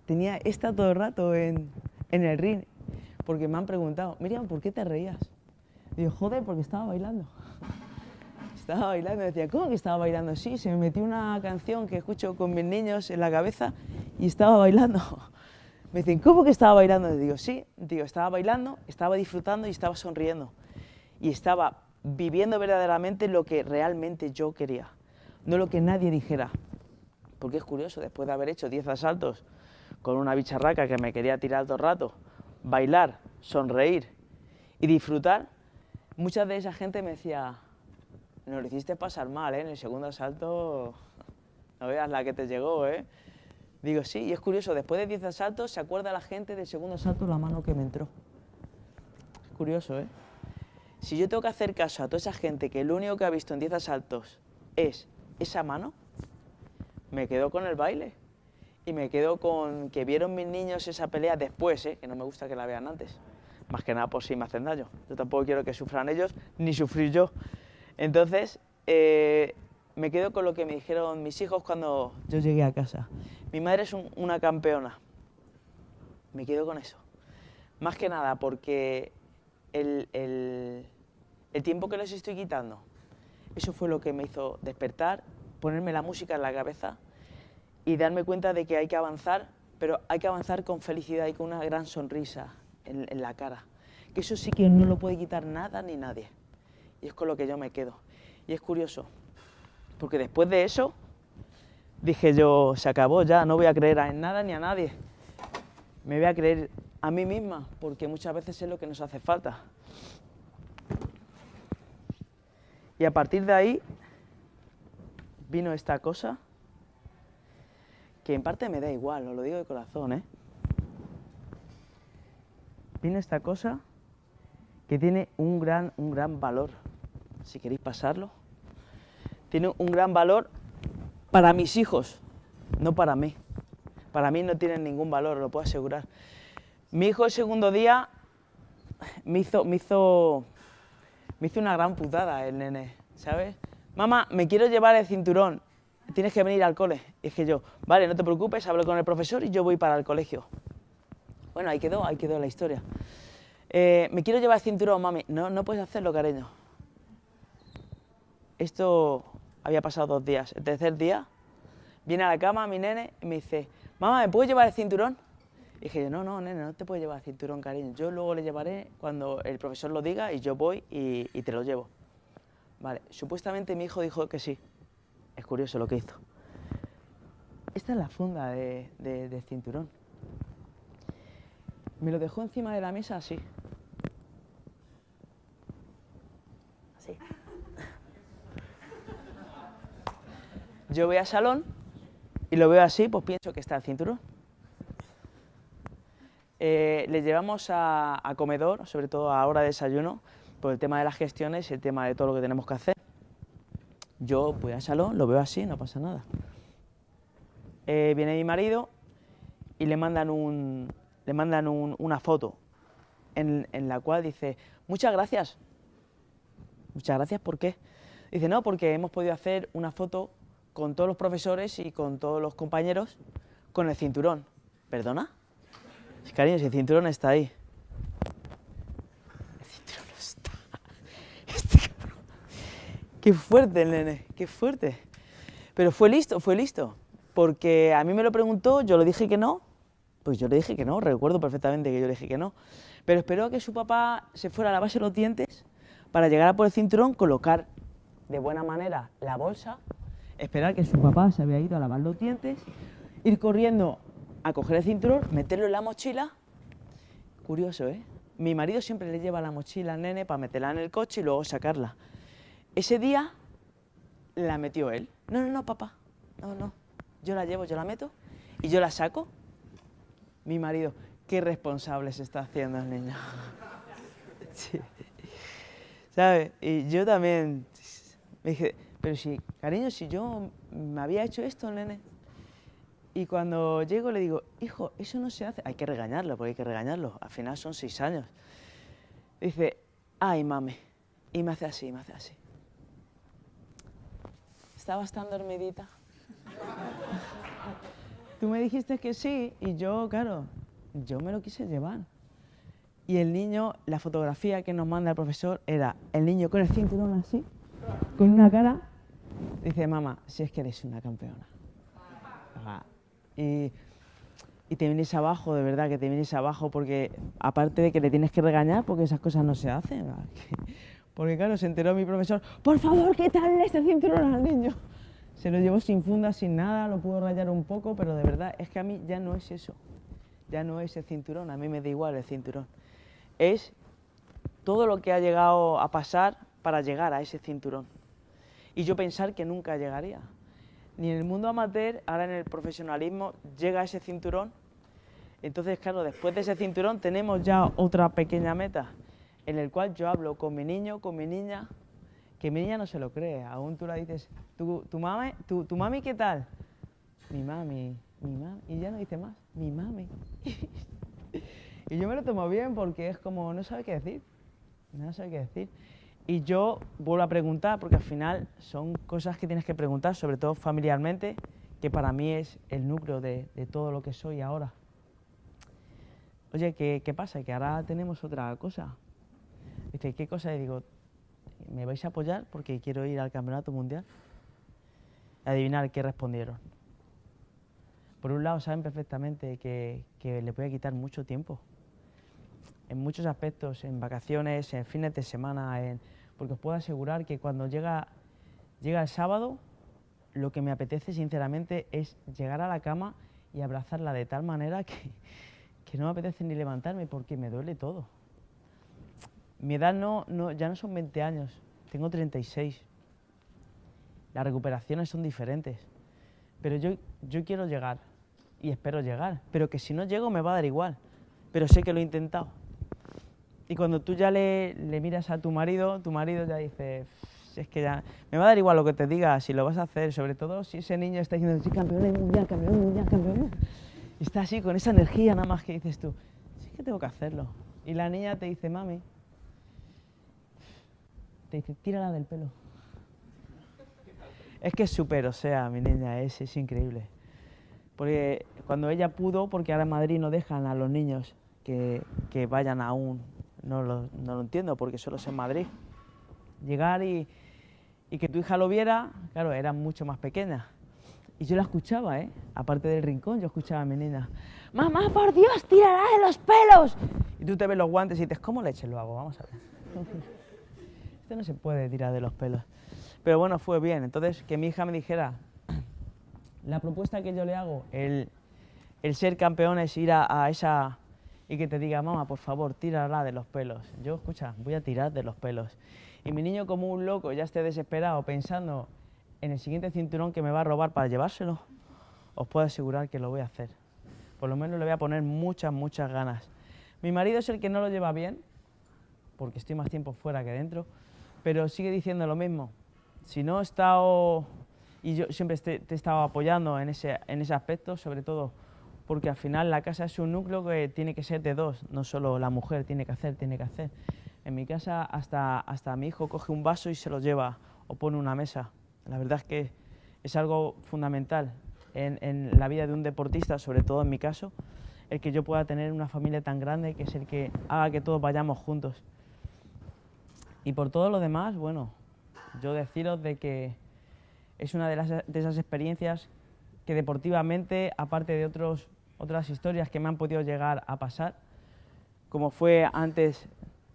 tenía esta todo el rato en, en el ring, porque me han preguntado, Miriam, ¿por qué te reías? Y yo, joder, porque estaba bailando. estaba bailando, decía, ¿cómo que estaba bailando? Sí, se me metió una canción que escucho con mis niños en la cabeza y estaba bailando. Me dicen, ¿cómo que estaba bailando? Y digo, sí, digo, estaba bailando, estaba disfrutando y estaba sonriendo. Y estaba viviendo verdaderamente lo que realmente yo quería, no lo que nadie dijera. Porque es curioso, después de haber hecho 10 asaltos con una bicharraca que me quería tirar todo el rato, bailar, sonreír y disfrutar, mucha de esa gente me decía, nos lo hiciste pasar mal, ¿eh? en el segundo asalto no veas la que te llegó, ¿eh? Digo, sí, y es curioso, después de 10 asaltos se acuerda la gente del segundo asalto la mano que me entró. Es curioso, ¿eh? Si yo tengo que hacer caso a toda esa gente que lo único que ha visto en 10 asaltos es esa mano, me quedo con el baile. Y me quedo con que vieron mis niños esa pelea después, ¿eh? que no me gusta que la vean antes. Más que nada por si me hacen daño. Yo tampoco quiero que sufran ellos, ni sufrir yo. Entonces, eh, me quedo con lo que me dijeron mis hijos cuando yo llegué a casa. Mi madre es una campeona. Me quedo con eso. Más que nada porque el, tiempo que les estoy quitando, eso fue lo que me hizo despertar, ponerme la música en la cabeza y darme cuenta de que hay que avanzar, pero hay que avanzar con felicidad y con una gran sonrisa en, la cara. Que eso sí que no lo puede quitar nada ni nadie. Y es con lo que yo me quedo. Y es curioso, porque después de eso dije yo, se acabó ya, no voy a creer en nada ni a nadie. Me voy a creer a mí misma, porque muchas veces es lo que nos hace falta. Y a partir de ahí vino esta cosa que en parte me da igual, os lo digo de corazón, ¿eh? Viene esta cosa que tiene un gran, un gran valor, si queréis pasarlo. Tiene un gran valor para mis hijos, no para mí. Para mí no tiene ningún valor, lo puedo asegurar. Mi hijo el segundo día me hizo, me hizo, me hizo una gran putada el nene, ¿sabes? Mamá, me quiero llevar el cinturón tienes que venir al cole. Y dije yo, vale, no te preocupes, hablo con el profesor y yo voy para el colegio. Bueno, ahí quedó, ahí quedó la historia. Eh, me quiero llevar el cinturón, mami. No, no puedes hacerlo, cariño. Esto había pasado dos días. El tercer día, viene a la cama mi nene y me dice, mamá, ¿me puedo llevar el cinturón? Y dije no, no, nene, no te puedes llevar el cinturón, cariño. Yo luego le llevaré cuando el profesor lo diga y yo voy y, te lo llevo. Vale, supuestamente mi hijo dijo que sí. Es curioso lo que hizo. Esta es la funda de, cinturón. Me lo dejó encima de la mesa. Así. Yo voy al salón y lo veo así, pues pienso que está el cinturón. Eh, le llevamos a, comedor, sobre todo a hora de desayuno, por el tema de las gestiones y el tema de todo lo que tenemos que hacer. Yo voy al salón, lo veo así, no pasa nada. Eh, viene mi marido y le mandan, un, le mandan una foto en, la cual dice, muchas gracias. Muchas gracias, ¿por qué? Dice, no, porque hemos podido hacer una foto con todos los profesores y con todos los compañeros con el cinturón. ¿Perdona? Cariño, si el cinturón está ahí. Qué fuerte nene, qué fuerte. Pero fue listo, fue listo. Porque a mí me lo preguntó, yo le dije que no, pues yo le dije que no, recuerdo perfectamente que yo le dije que no. Pero esperó a que su papá se fuera a lavarse los dientes para llegar a por el cinturón, colocar de buena manera la bolsa, esperar que su papá se había ido a lavar los dientes, ir corriendo a coger el cinturón, meterlo en la mochila. Curioso, ¿eh? Mi marido siempre le lleva la mochila al nene para meterla en el coche y luego sacarla. Ese día la metió él. No, no, no, papá. No, no. Yo la llevo, yo la meto y yo la saco. Mi marido, qué responsable se está haciendo el niño. sí. ¿Sabes? Y yo también me dije, pero si, cariño, si yo me había hecho esto, nene. Y cuando llego le digo, hijo, eso no se hace. Hay que regañarlo, porque hay que regañarlo. Al final son seis años. Dice, ay, mame. Y me hace así, me hace así estabas tan dormidita. Tú me dijiste que sí y yo, claro, yo me lo quise llevar. Y el niño, la fotografía que nos manda el profesor era el niño con el cinturón así, con una cara. Dice, mamá, si es que eres una campeona. Y, te vienes abajo, de verdad que te vienes abajo, porque aparte de que le tienes que regañar, porque esas cosas no se hacen. Porque claro, se enteró mi profesor, por favor, ¿qué tal este cinturón al niño? Se lo llevó sin funda, sin nada, lo pudo rayar un poco, pero de verdad es que a mí ya no es eso. Ya no es el cinturón, a mí me da igual el cinturón. Es todo lo que ha llegado a pasar para llegar a ese cinturón. Y yo pensar que nunca llegaría. Ni en el mundo amateur, ahora en el profesionalismo, llega ese cinturón. Entonces, claro, después de ese cinturón tenemos ya otra pequeña meta, en el cual yo hablo con mi niño, con mi niña, que mi niña no se lo cree. Aún tú la dices, ¿tu, tu, mami, tu, tu mami qué tal? Mi mami, mi mami. Y ya no dice más, mi mami. y yo me lo tomo bien porque es como, no sabe qué decir. No sabe qué decir. Y yo vuelvo a preguntar, porque al final son cosas que tienes que preguntar, sobre todo familiarmente, que para mí es el núcleo de, todo lo que soy ahora. Oye, ¿qué, ¿qué, pasa? Que ahora tenemos otra cosa. Dice, ¿qué cosa? Y digo, ¿me vais a apoyar porque quiero ir al Campeonato Mundial? Adivinar qué respondieron. Por un lado, saben perfectamente que, que le voy a quitar mucho tiempo. En muchos aspectos, en vacaciones, en fines de semana, en porque os puedo asegurar que cuando llega, llega el sábado, lo que me apetece sinceramente es llegar a la cama y abrazarla de tal manera que, que no me apetece ni levantarme porque me duele todo. Mi edad no, no, ya no son 20 años, tengo 36. Las recuperaciones son diferentes, pero yo, yo quiero llegar y espero llegar, pero que si no llego me va a dar igual, pero sé que lo he intentado. Y cuando tú ya le, miras a tu marido, tu marido ya dice, es que ya me va a dar igual lo que te diga, si lo vas a hacer, sobre todo si ese niño está diciendo, sí, campeón mundial, campeón mundial, campeón Y está así, con esa energía nada más que dices tú, sí que tengo que hacerlo. Y la niña te dice, mami, te dice, tírala del pelo. Es que es súper, o sea, mi niña, es, es increíble. Porque cuando ella pudo, porque ahora en Madrid no dejan a los niños que vayan a un no lo, entiendo porque solo es en Madrid. Llegar y, que tu hija lo viera, claro, era mucho más pequeña. Y yo la escuchaba, ¿eh? Aparte del rincón, yo escuchaba a mi niña. ¡Mamá, por Dios, tirará de los pelos! Y tú te ves los guantes y dices, ¿cómo leche lo hago? Vamos a ver. Esto no se puede tirar de los pelos. Pero bueno, fue bien. Entonces, que mi hija me dijera, la propuesta que yo le hago, el, el ser campeón es ir a, a esa y que te diga, mamá, por favor, tírala de los pelos. Yo, escucha, voy a tirar de los pelos. Y mi niño como un loco ya esté desesperado pensando en el siguiente cinturón que me va a robar para llevárselo, os puedo asegurar que lo voy a hacer. Por lo menos le voy a poner muchas, muchas ganas. Mi marido es el que no lo lleva bien, porque estoy más tiempo fuera que dentro, pero sigue diciendo lo mismo. Si no he estado, y yo siempre te, he estado apoyando en ese, en ese aspecto, sobre todo porque al final la casa es un núcleo que tiene que ser de dos, no solo la mujer tiene que hacer, tiene que hacer. En mi casa hasta, hasta mi hijo coge un vaso y se lo lleva o pone una mesa. La verdad es que es algo fundamental en, en la vida de un deportista, sobre todo en mi caso, el que yo pueda tener una familia tan grande que es el que haga que todos vayamos juntos. Y por todo lo demás, bueno, yo deciros de que es una de, las, de esas experiencias que deportivamente, aparte de otros otras historias que me han podido llegar a pasar, como fue antes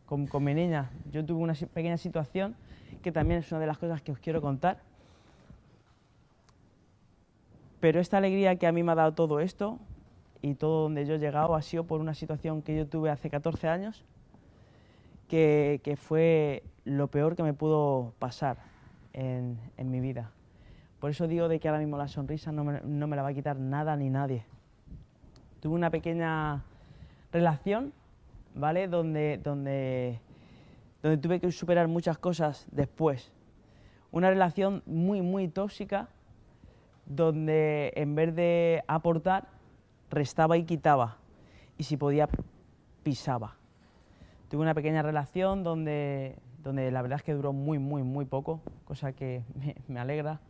con, mi niña. Yo tuve una pequeña situación que también es una de las cosas que os quiero contar. Pero esta alegría que a mí me ha dado todo esto y todo donde yo he llegado ha sido por una situación que yo tuve hace 14 años, que, fue lo peor que me pudo pasar en, mi vida. Por eso digo de que ahora mismo la sonrisa no me la va a quitar nada ni nadie tuve una pequeña relación, ¿vale? Donde, donde, donde tuve que superar muchas cosas después. Una relación muy, muy tóxica, donde en vez de aportar, restaba y quitaba. Y si podía, pisaba. Tuve una pequeña relación donde, donde la verdad es que duró muy, muy, muy poco, cosa que me, me alegra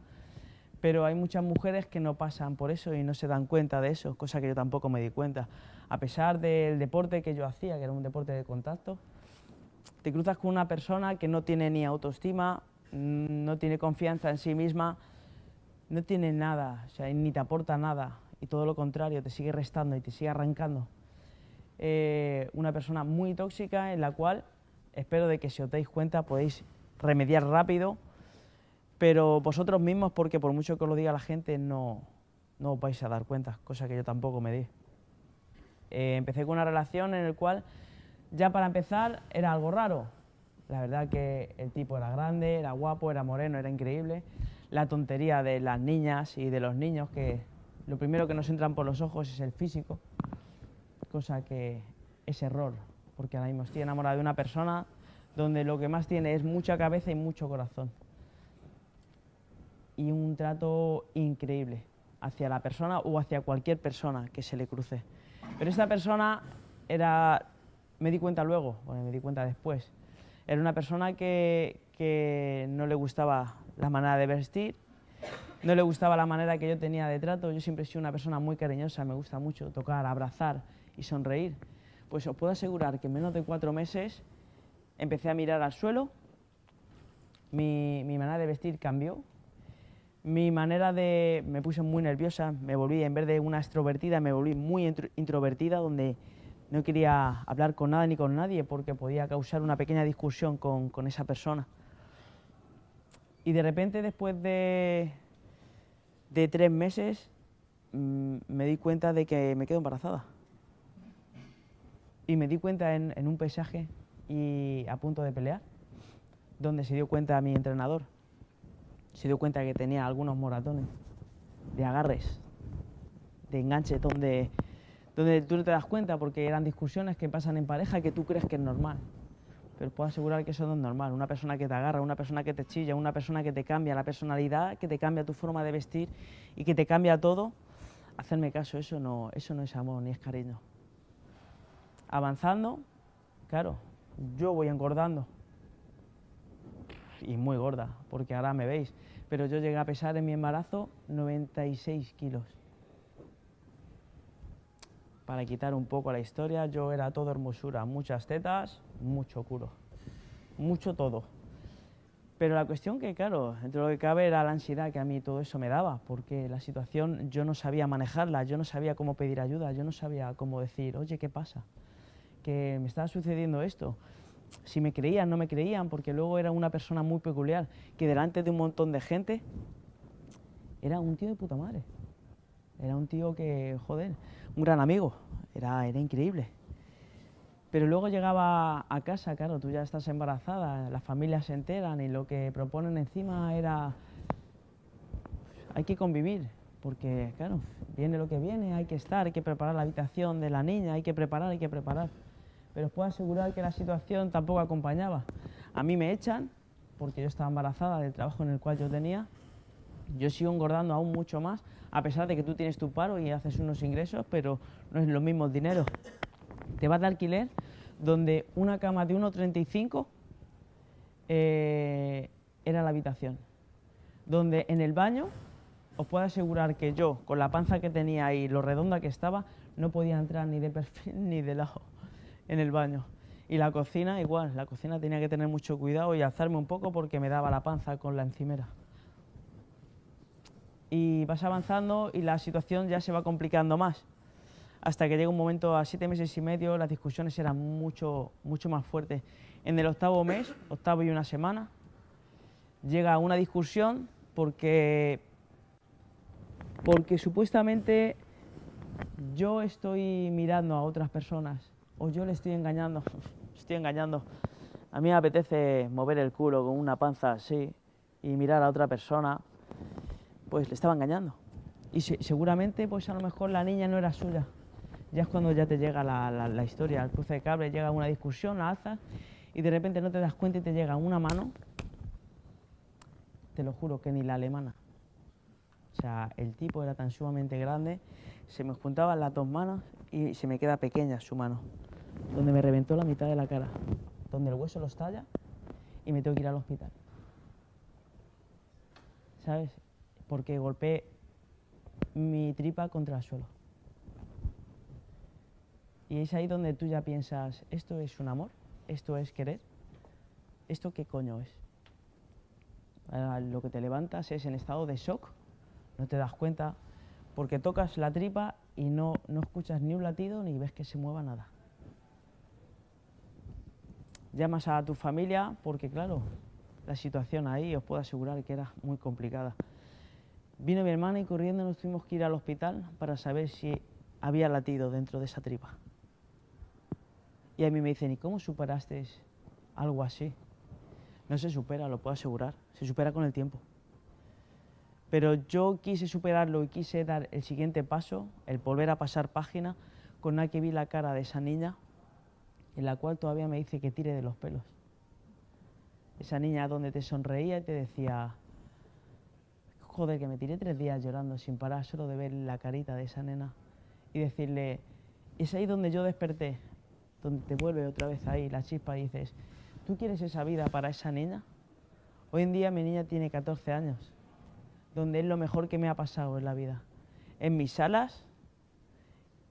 pero hay muchas mujeres que no pasan por eso y no se dan cuenta de eso, cosa que yo tampoco me di cuenta. A pesar del deporte que yo hacía, que era un deporte de contacto, te cruzas con una persona que no tiene ni autoestima, mm, no tiene confianza en sí misma, no tiene nada, o sea, ni te aporta nada, y todo lo contrario, te sigue restando y te sigue arrancando. Eh, una persona muy tóxica en la cual espero de que si os dais cuenta podéis remediar rápido pero vosotros mismos, porque por mucho que os lo diga la gente, no, no os vais a dar cuenta, cosa que yo tampoco me di. Eh, empecé con una relación en la cual, ya para empezar, era algo raro. La verdad que el tipo era grande, era guapo, era moreno, era increíble. La tontería de las niñas y de los niños, que lo primero que nos entran por los ojos es el físico, cosa que es error, porque ahora mismo estoy enamorado de una persona donde lo que más tiene es mucha cabeza y mucho corazón. Y un trato increíble hacia la persona o hacia cualquier persona que se le cruce. Pero esta persona era, me di cuenta luego, bueno, me di cuenta después, era una persona que, que no le gustaba la manera de vestir, no le gustaba la manera que yo tenía de trato, yo siempre he sido una persona muy cariñosa, me gusta mucho tocar, abrazar y sonreír. Pues os puedo asegurar que en menos de cuatro meses empecé a mirar al suelo, mi, mi manera de vestir cambió, mi manera de... me puse muy nerviosa, me volví, en vez de una extrovertida, me volví muy introvertida, donde no quería hablar con nada ni con nadie porque podía causar una pequeña discusión con, con esa persona. Y de repente, después de, de tres meses mm, me di cuenta de que me quedo embarazada. Y me di cuenta en, un paisaje y a punto de pelear, donde se dio cuenta mi entrenador. Se dio cuenta que tenía algunos moratones de agarres, de enganche, donde, donde tú no te das cuenta porque eran discusiones que pasan en pareja que tú crees que es normal pero puedo asegurar que eso no es normal. Una persona que te agarra, una persona que te chilla, una persona que te cambia la personalidad, que te cambia tu forma de vestir y que te cambia todo, hacerme caso, eso no, eso no es amor ni es cariño. Avanzando, claro, yo voy engordando y muy gorda, porque ahora me veis, pero yo llegué a pesar en mi embarazo 96 kilos para quitar un poco la historia, yo era todo hermosura, muchas tetas, mucho culo, mucho todo. Pero la cuestión que, claro, entre lo que cabe era la ansiedad que a mí todo eso me daba, porque la situación yo no sabía manejarla, yo no sabía cómo pedir ayuda, yo no sabía cómo decir, oye, ¿qué pasa? Que me estaba sucediendo esto. Si me creían, no me creían, porque luego era una persona muy peculiar, que delante de un montón de gente era un tío de puta madre. Era un tío que, joder, un gran amigo, era, era increíble. Pero luego llegaba a casa, claro, tú ya estás embarazada, las familias se enteran y lo que proponen encima era, hay que convivir, porque claro, viene lo que viene, hay que estar, hay que preparar la habitación de la niña, hay que preparar, hay que preparar. Pero os puedo asegurar que la situación tampoco acompañaba. A mí me echan, porque yo estaba embarazada del trabajo en el cual yo tenía, yo sigo engordando aún mucho más, a pesar de que tú tienes tu paro y haces unos ingresos, pero no es lo mismo el dinero. Te vas de alquiler donde una cama de 1,35 eh, era la habitación. Donde en el baño, os puedo asegurar que yo, con la panza que tenía y lo redonda que estaba, no podía entrar ni de perfil ni de lado en el baño. Y la cocina igual, la cocina tenía que tener mucho cuidado y alzarme un poco porque me daba la panza con la encimera y vas avanzando y la situación ya se va complicando más. Hasta que llega un momento a siete meses y medio, las discusiones eran mucho, mucho más fuertes. En el octavo mes, octavo y una semana, llega una discusión porque, porque supuestamente yo estoy mirando a otras personas o yo le estoy engañando, estoy engañando. A mí me apetece mover el culo con una panza así y mirar a otra persona pues le estaba engañando. Y seguramente, pues a lo mejor la niña no era suya. Ya es cuando ya te llega la, historia, el cruce de cable, llega una discusión, la alza y de repente no te das cuenta y te llega una mano, te lo juro que ni la alemana. O sea, el tipo era tan sumamente grande, se me juntaban las dos manos y se me queda pequeña su mano, donde me reventó la mitad de la cara, donde el hueso lo estalla y me tengo que ir al hospital. ¿Sabes? porque golpeé mi tripa contra el suelo. Y es ahí donde tú ya piensas, ¿esto es un amor? ¿Esto es querer? ¿Esto qué coño es? lo que te levantas es en estado de shock, no te das cuenta, porque tocas la tripa y no, no escuchas ni un latido ni ves que se mueva nada. Llamas a tu familia porque, claro, la situación ahí os puedo asegurar que era muy complicada. Vino mi hermana y corriendo nos tuvimos que ir al hospital para saber si había latido dentro de esa tripa. Y a mí me dicen, ¿y cómo superaste algo así? No se supera, lo puedo asegurar, se supera con el tiempo. Pero yo quise superarlo y quise dar el siguiente paso, el volver a pasar página, con la que vi la cara de esa niña, en la cual todavía me dice que tire de los pelos. esa niña donde te sonreía y te decía, joder, que me tiré tres días llorando sin parar solo de ver la carita de esa nena y decirle, es ahí donde yo desperté, donde te vuelve otra vez ahí la chispa y dices, ¿tú quieres esa vida para esa niña? Hoy en día mi niña tiene 14 años, donde es lo mejor que me ha pasado en la vida. En mis salas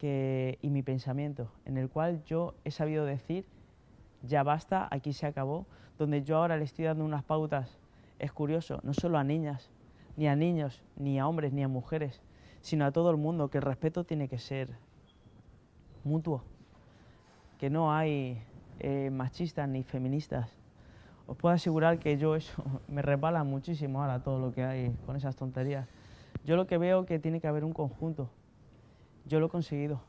y mi pensamiento, en el cual yo he sabido decir, ya basta, aquí se acabó, donde yo ahora le estoy dando unas pautas, es curioso, no solo a niñas, ni a niños, ni a hombres, ni a mujeres, sino a todo el mundo, que el respeto tiene que ser mutuo, que no hay eh, machistas ni feministas. Os puedo asegurar que yo eso me resbala muchísimo ahora todo lo que hay con esas tonterías. Yo lo que veo que tiene que haber un conjunto. Yo lo he conseguido,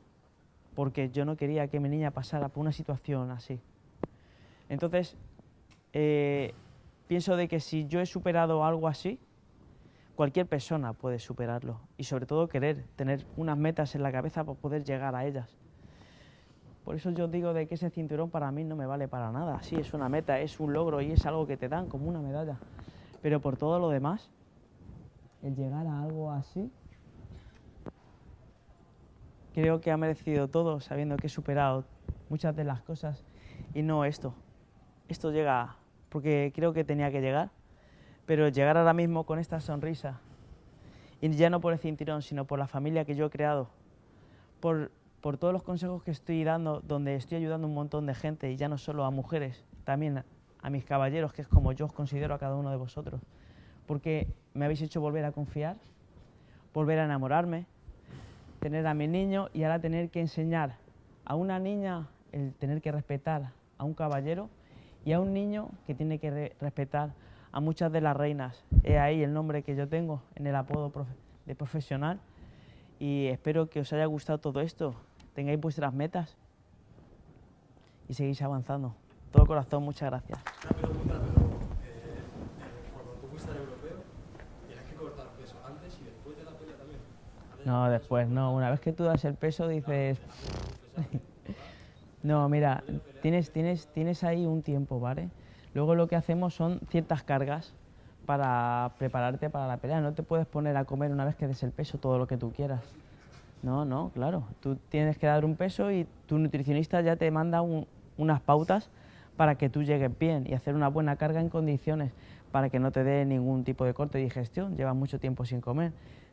porque yo no quería que mi niña pasara por una situación así. Entonces, eh, pienso de que si yo he superado algo así, cualquier persona puede superarlo y sobre todo querer tener unas metas en la cabeza para poder llegar a ellas. Por eso yo digo de que ese cinturón para mí no me vale para nada. Sí, es una meta, es un logro y es algo que te dan como una medalla. Pero por todo lo demás, el llegar a algo así, creo que ha merecido todo sabiendo que he superado muchas de las cosas y no esto. Esto llega porque creo que tenía que llegar pero llegar ahora mismo con esta sonrisa, y ya no por el cinturón, sino por la familia que yo he creado, por, por todos los consejos que estoy dando, donde estoy ayudando a un montón de gente, y ya no solo a mujeres, también a mis caballeros, que es como yo os considero a cada uno de vosotros, porque me habéis hecho volver a confiar, volver a enamorarme, tener a mi niño y ahora tener que enseñar a una niña el tener que respetar a un caballero y a un niño que tiene que respetar a muchas de las reinas. Es ahí el nombre que yo tengo en el apodo de profesional y espero que os haya gustado todo esto, tengáis vuestras metas y seguís avanzando. Todo corazón, muchas gracias. Una pregunta, pero eh, cuando tú fuiste al europeo, ¿tienes que cortar peso antes y después de la pelea también? No, después no. Una vez que tú das el peso dices... no, mira, tienes, tienes, tienes ahí un tiempo, ¿vale? Luego lo que hacemos son ciertas cargas para prepararte para la pelea. No te puedes poner a comer una vez que des el peso todo lo que tú quieras. No, no, claro. Tú tienes que dar un peso y tu nutricionista ya te manda unas pautas para que tú llegues bien y hacer una buena carga en condiciones para que no te dé ningún tipo de corte de digestión. Llevas mucho tiempo sin comer.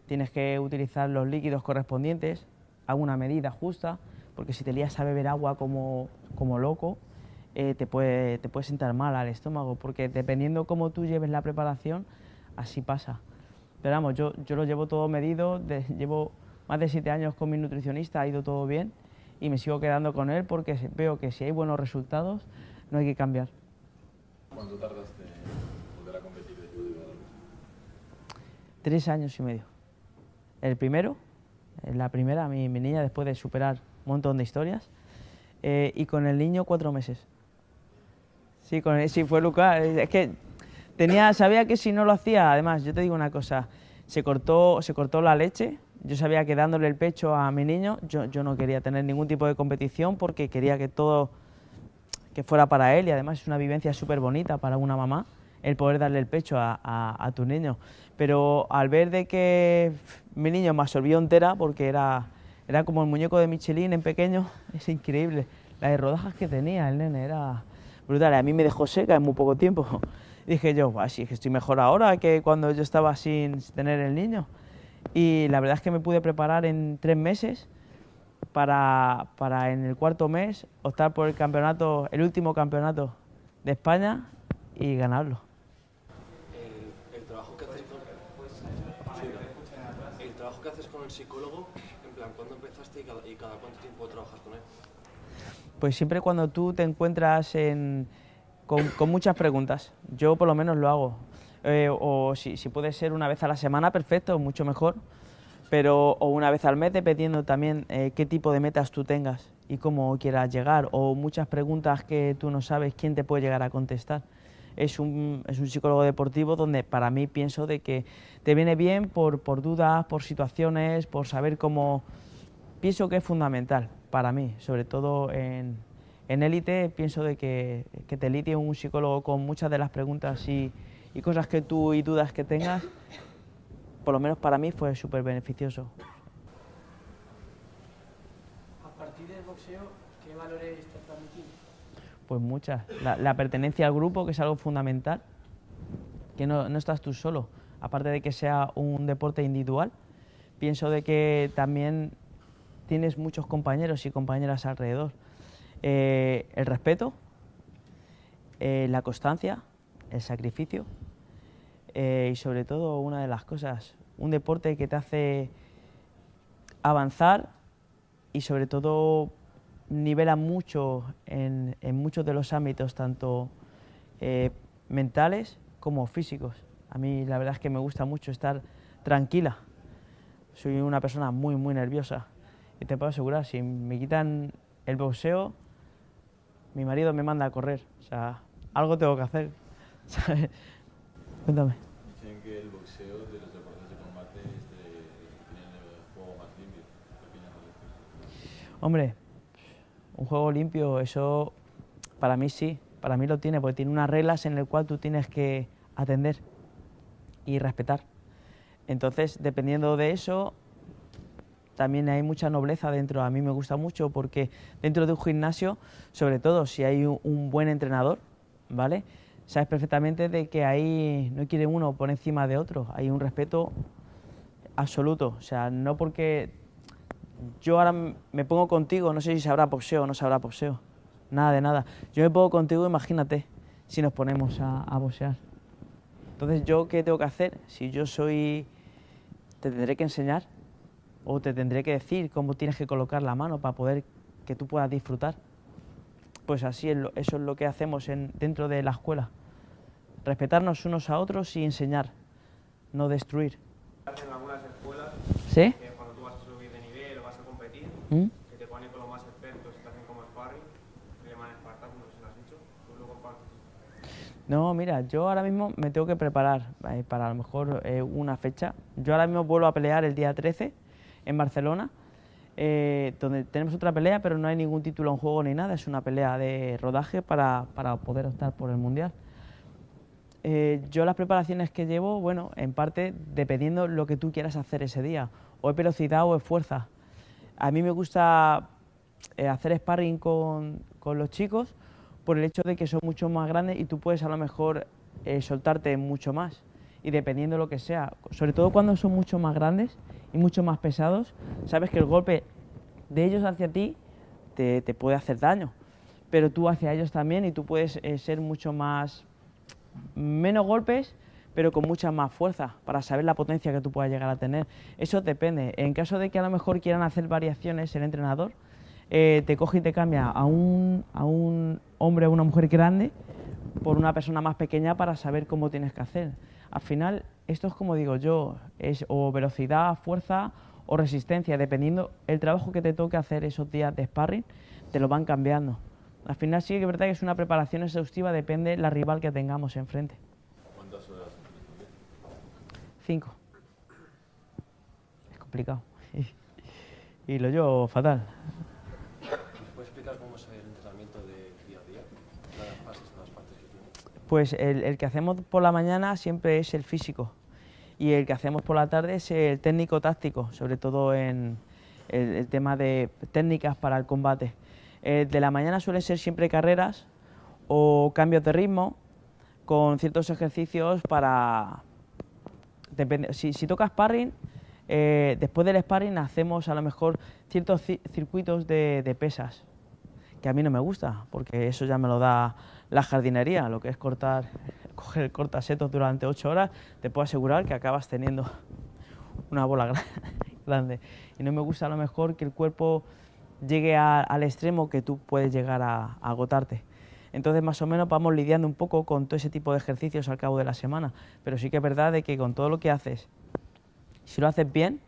Tienes que utilizar los líquidos correspondientes a una medida justa, porque si te lías a beber agua como, como loco, eh, te, puede, te puede sentar mal al estómago, porque dependiendo cómo tú lleves la preparación, así pasa. Pero vamos, yo, yo lo llevo todo medido, llevo más de siete años con mi nutricionista, ha ido todo bien y me sigo quedando con él porque veo que si hay buenos resultados, no hay que cambiar. ¿Cuánto tardaste en volver a competir Tres años y medio. El primero, la primera, mi, niña, después de superar un montón de historias, eh, y con el niño cuatro meses. Sí, con él, sí, fue Lucas. Es que tenía, sabía que si no lo hacía, además, yo te digo una cosa, se cortó, se cortó la leche, yo sabía que dándole el pecho a mi niño, yo, yo no quería tener ningún tipo de competición porque quería que todo que fuera para él y además es una vivencia súper bonita para una mamá el poder darle el pecho a, tu niño. Pero al ver de que mi niño me absorbió entera porque era, era como el muñeco de Michelin en pequeño, es increíble. Las rodajas que tenía el nene era brutal. A mí me dejó seca en muy poco tiempo. dije yo, sí, que estoy mejor ahora que cuando yo estaba sin tener el niño. Y la verdad es que me pude preparar en tres meses para, para en el cuarto mes optar por el campeonato, el último campeonato de España y ganarlo. Psicólogo, en plan, ¿cuándo empezaste y cada, y cada cuánto tiempo trabajas con él? pues siempre cuando tú te encuentras con, muchas preguntas, yo por lo menos lo hago, eh, o si, puede ser una vez a la semana, perfecto, mucho mejor, pero o una vez al mes, dependiendo también eh, qué tipo de metas tú tengas y cómo quieras llegar, o muchas preguntas que tú no sabes quién te puede llegar a contestar. Es un, es un psicólogo deportivo donde para mí pienso de que te viene bien por, por dudas, por situaciones, por saber cómo... Pienso que es fundamental para mí, sobre todo en, en élite pienso de que, que te litie un psicólogo con muchas de las preguntas y, y cosas que tú y dudas que tengas, por lo menos para mí fue súper beneficioso. A partir del boxeo, ¿qué valores? Pues muchas. La, pertenencia al grupo, que es algo fundamental, que no, no, estás tú solo. Aparte de que sea un deporte individual, pienso de que también tienes muchos compañeros y compañeras alrededor. Eh, el respeto, eh, la constancia, el sacrificio eh, y sobre todo una de las cosas, un deporte que te hace avanzar y sobre todo nivela mucho en, en muchos de los ámbitos, tanto eh, mentales como físicos. A mí la verdad es que me gusta mucho estar tranquila. Soy una persona muy, muy nerviosa y te puedo asegurar, si me quitan el boxeo, mi marido me manda a correr. O sea, algo tengo que hacer. ¿sabes? Cuéntame. Dicen que el boxeo de los deportes de combate tiene el juego más limpio. ¿Qué opinas al respecto? Hombre, un juego limpio, eso para mí sí, para mí lo tiene, porque tiene unas reglas en las cuales tú tienes que atender y respetar. Entonces, dependiendo de eso, también hay mucha nobleza dentro. A mí me gusta mucho porque dentro de un gimnasio, sobre todo si hay un, buen entrenador, ¿vale? Sabes perfectamente de que ahí no quiere uno por encima de otro, hay un respeto absoluto. O sea, no porque yo ahora me pongo contigo, no sé si sabrá boxeo o no sabrá boxeo, nada de nada. Yo me pongo contigo, imagínate, si nos ponemos a, a boxear. Entonces, ¿yo qué tengo que hacer? Si yo soy... te tendré que enseñar o te tendré que decir cómo tienes que colocar la mano para poder que tú puedas disfrutar. Pues así es lo, eso es lo que hacemos en, dentro de la escuela. Respetarnos unos a otros y enseñar, no destruir. en algunas escuelas ¿Sí? que cuando tú vas a subir de nivel o vas a competir, ¿Mm? que te ponen con los más expertos como sparring, que llaman Spartak, no sé si lo has dicho, tú lo compartes. No, mira, yo ahora mismo me tengo que preparar eh, para a lo mejor eh, una fecha. Yo ahora mismo vuelvo a pelear el día 13 en Barcelona, eh, donde tenemos otra pelea, pero no hay ningún título en juego ni nada, es una pelea de rodaje para, para poder optar por el Mundial. Eh, yo las preparaciones que llevo, bueno, en parte dependiendo lo que tú quieras hacer ese día, o es velocidad o es fuerza. A mí me gusta eh, hacer sparring con, con los chicos por el hecho de que son mucho más grandes y tú puedes a lo mejor eh, soltarte mucho más. Y dependiendo de lo que sea, sobre todo cuando son mucho más grandes y mucho más pesados, sabes que el golpe de ellos hacia ti te, puede hacer daño, pero tú hacia ellos también y tú puedes eh, ser mucho más, menos golpes, pero con mucha más fuerza para saber la potencia que tú puedas llegar a tener. Eso depende. En caso de que a lo mejor quieran hacer variaciones el entrenador, eh, te coge y te cambia a un, a un hombre o una mujer grande por una persona más pequeña para saber cómo tienes que hacer. Al final, esto es como digo yo, es o velocidad, fuerza o resistencia, dependiendo el trabajo que te toque hacer esos días de sparring, te lo van cambiando. Al final sí que es verdad que es una preparación exhaustiva, depende la rival que tengamos enfrente. 5. Es complicado. Y, lo llevo fatal. ¿Puedes explicar cómo es el entrenamiento de día a día? Las fases, las partes que tiene. Pues el, que hacemos por la mañana siempre es el físico y el que hacemos por la tarde es el técnico táctico, sobre todo en el, el tema de técnicas para el combate. El de la mañana suelen ser siempre carreras o cambios de ritmo con ciertos ejercicios para, si, si toca sparring, eh, después del sparring hacemos a lo mejor ciertos ci- circuitos de, pesas, que a mí no me gusta, porque eso ya me lo da la jardinería, lo que es cortar, coger cortasetos durante ocho horas, te puedo asegurar que acabas teniendo una bola gra- grande. Y no me gusta a lo mejor que el cuerpo llegue al extremo que tú puedes llegar a agotarte. Entonces, más o menos vamos lidiando un poco con todo ese tipo de ejercicios al cabo de la semana. Pero sí que es verdad de que con todo lo que haces, si lo haces bien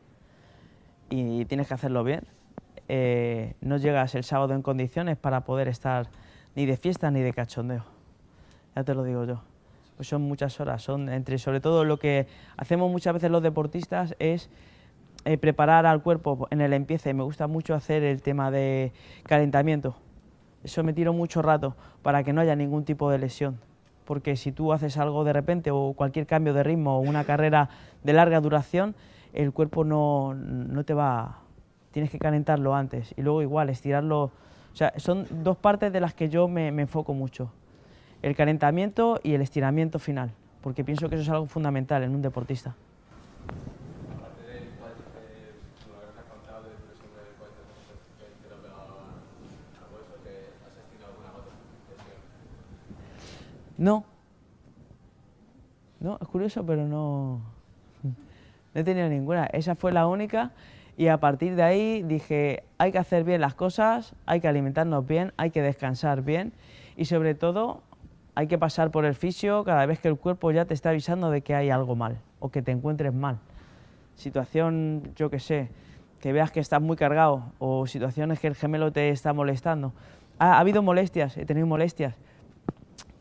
y tienes que hacerlo bien, eh, no llegas el sábado en condiciones para poder estar ni de fiesta ni de cachondeo. Ya te lo digo yo. Pues son muchas horas, son entre sobre todo lo que hacemos muchas veces los deportistas es eh, preparar al cuerpo en el empiece. Me gusta mucho hacer el tema de calentamiento. Eso me tiro mucho rato para que no haya ningún tipo de lesión. Porque si tú haces algo de repente o cualquier cambio de ritmo o una carrera de larga duración, el cuerpo no, no te va... Tienes que calentarlo antes y luego igual estirarlo. O sea, son dos partes de las que yo me, me enfoco mucho. El calentamiento y el estiramiento final, porque pienso que eso es algo fundamental en un deportista. Aparte del cuádriceps, lo que has contado de presión del cuádriceps que te lo pegaba al hueso, que has estirado alguna otra lesión. No. No, es curioso, pero no, no he tenido ninguna. Esa fue la única y a partir de ahí dije, hay que hacer bien las cosas, hay que alimentarnos bien, hay que descansar bien y sobre todo hay que pasar por el fisio cada vez que el cuerpo ya te está avisando de que hay algo mal o que te encuentres mal. Situación, yo que sé, que veas que estás muy cargado o situaciones que el gemelo te está molestando. Ha, ha habido molestias, he tenido molestias,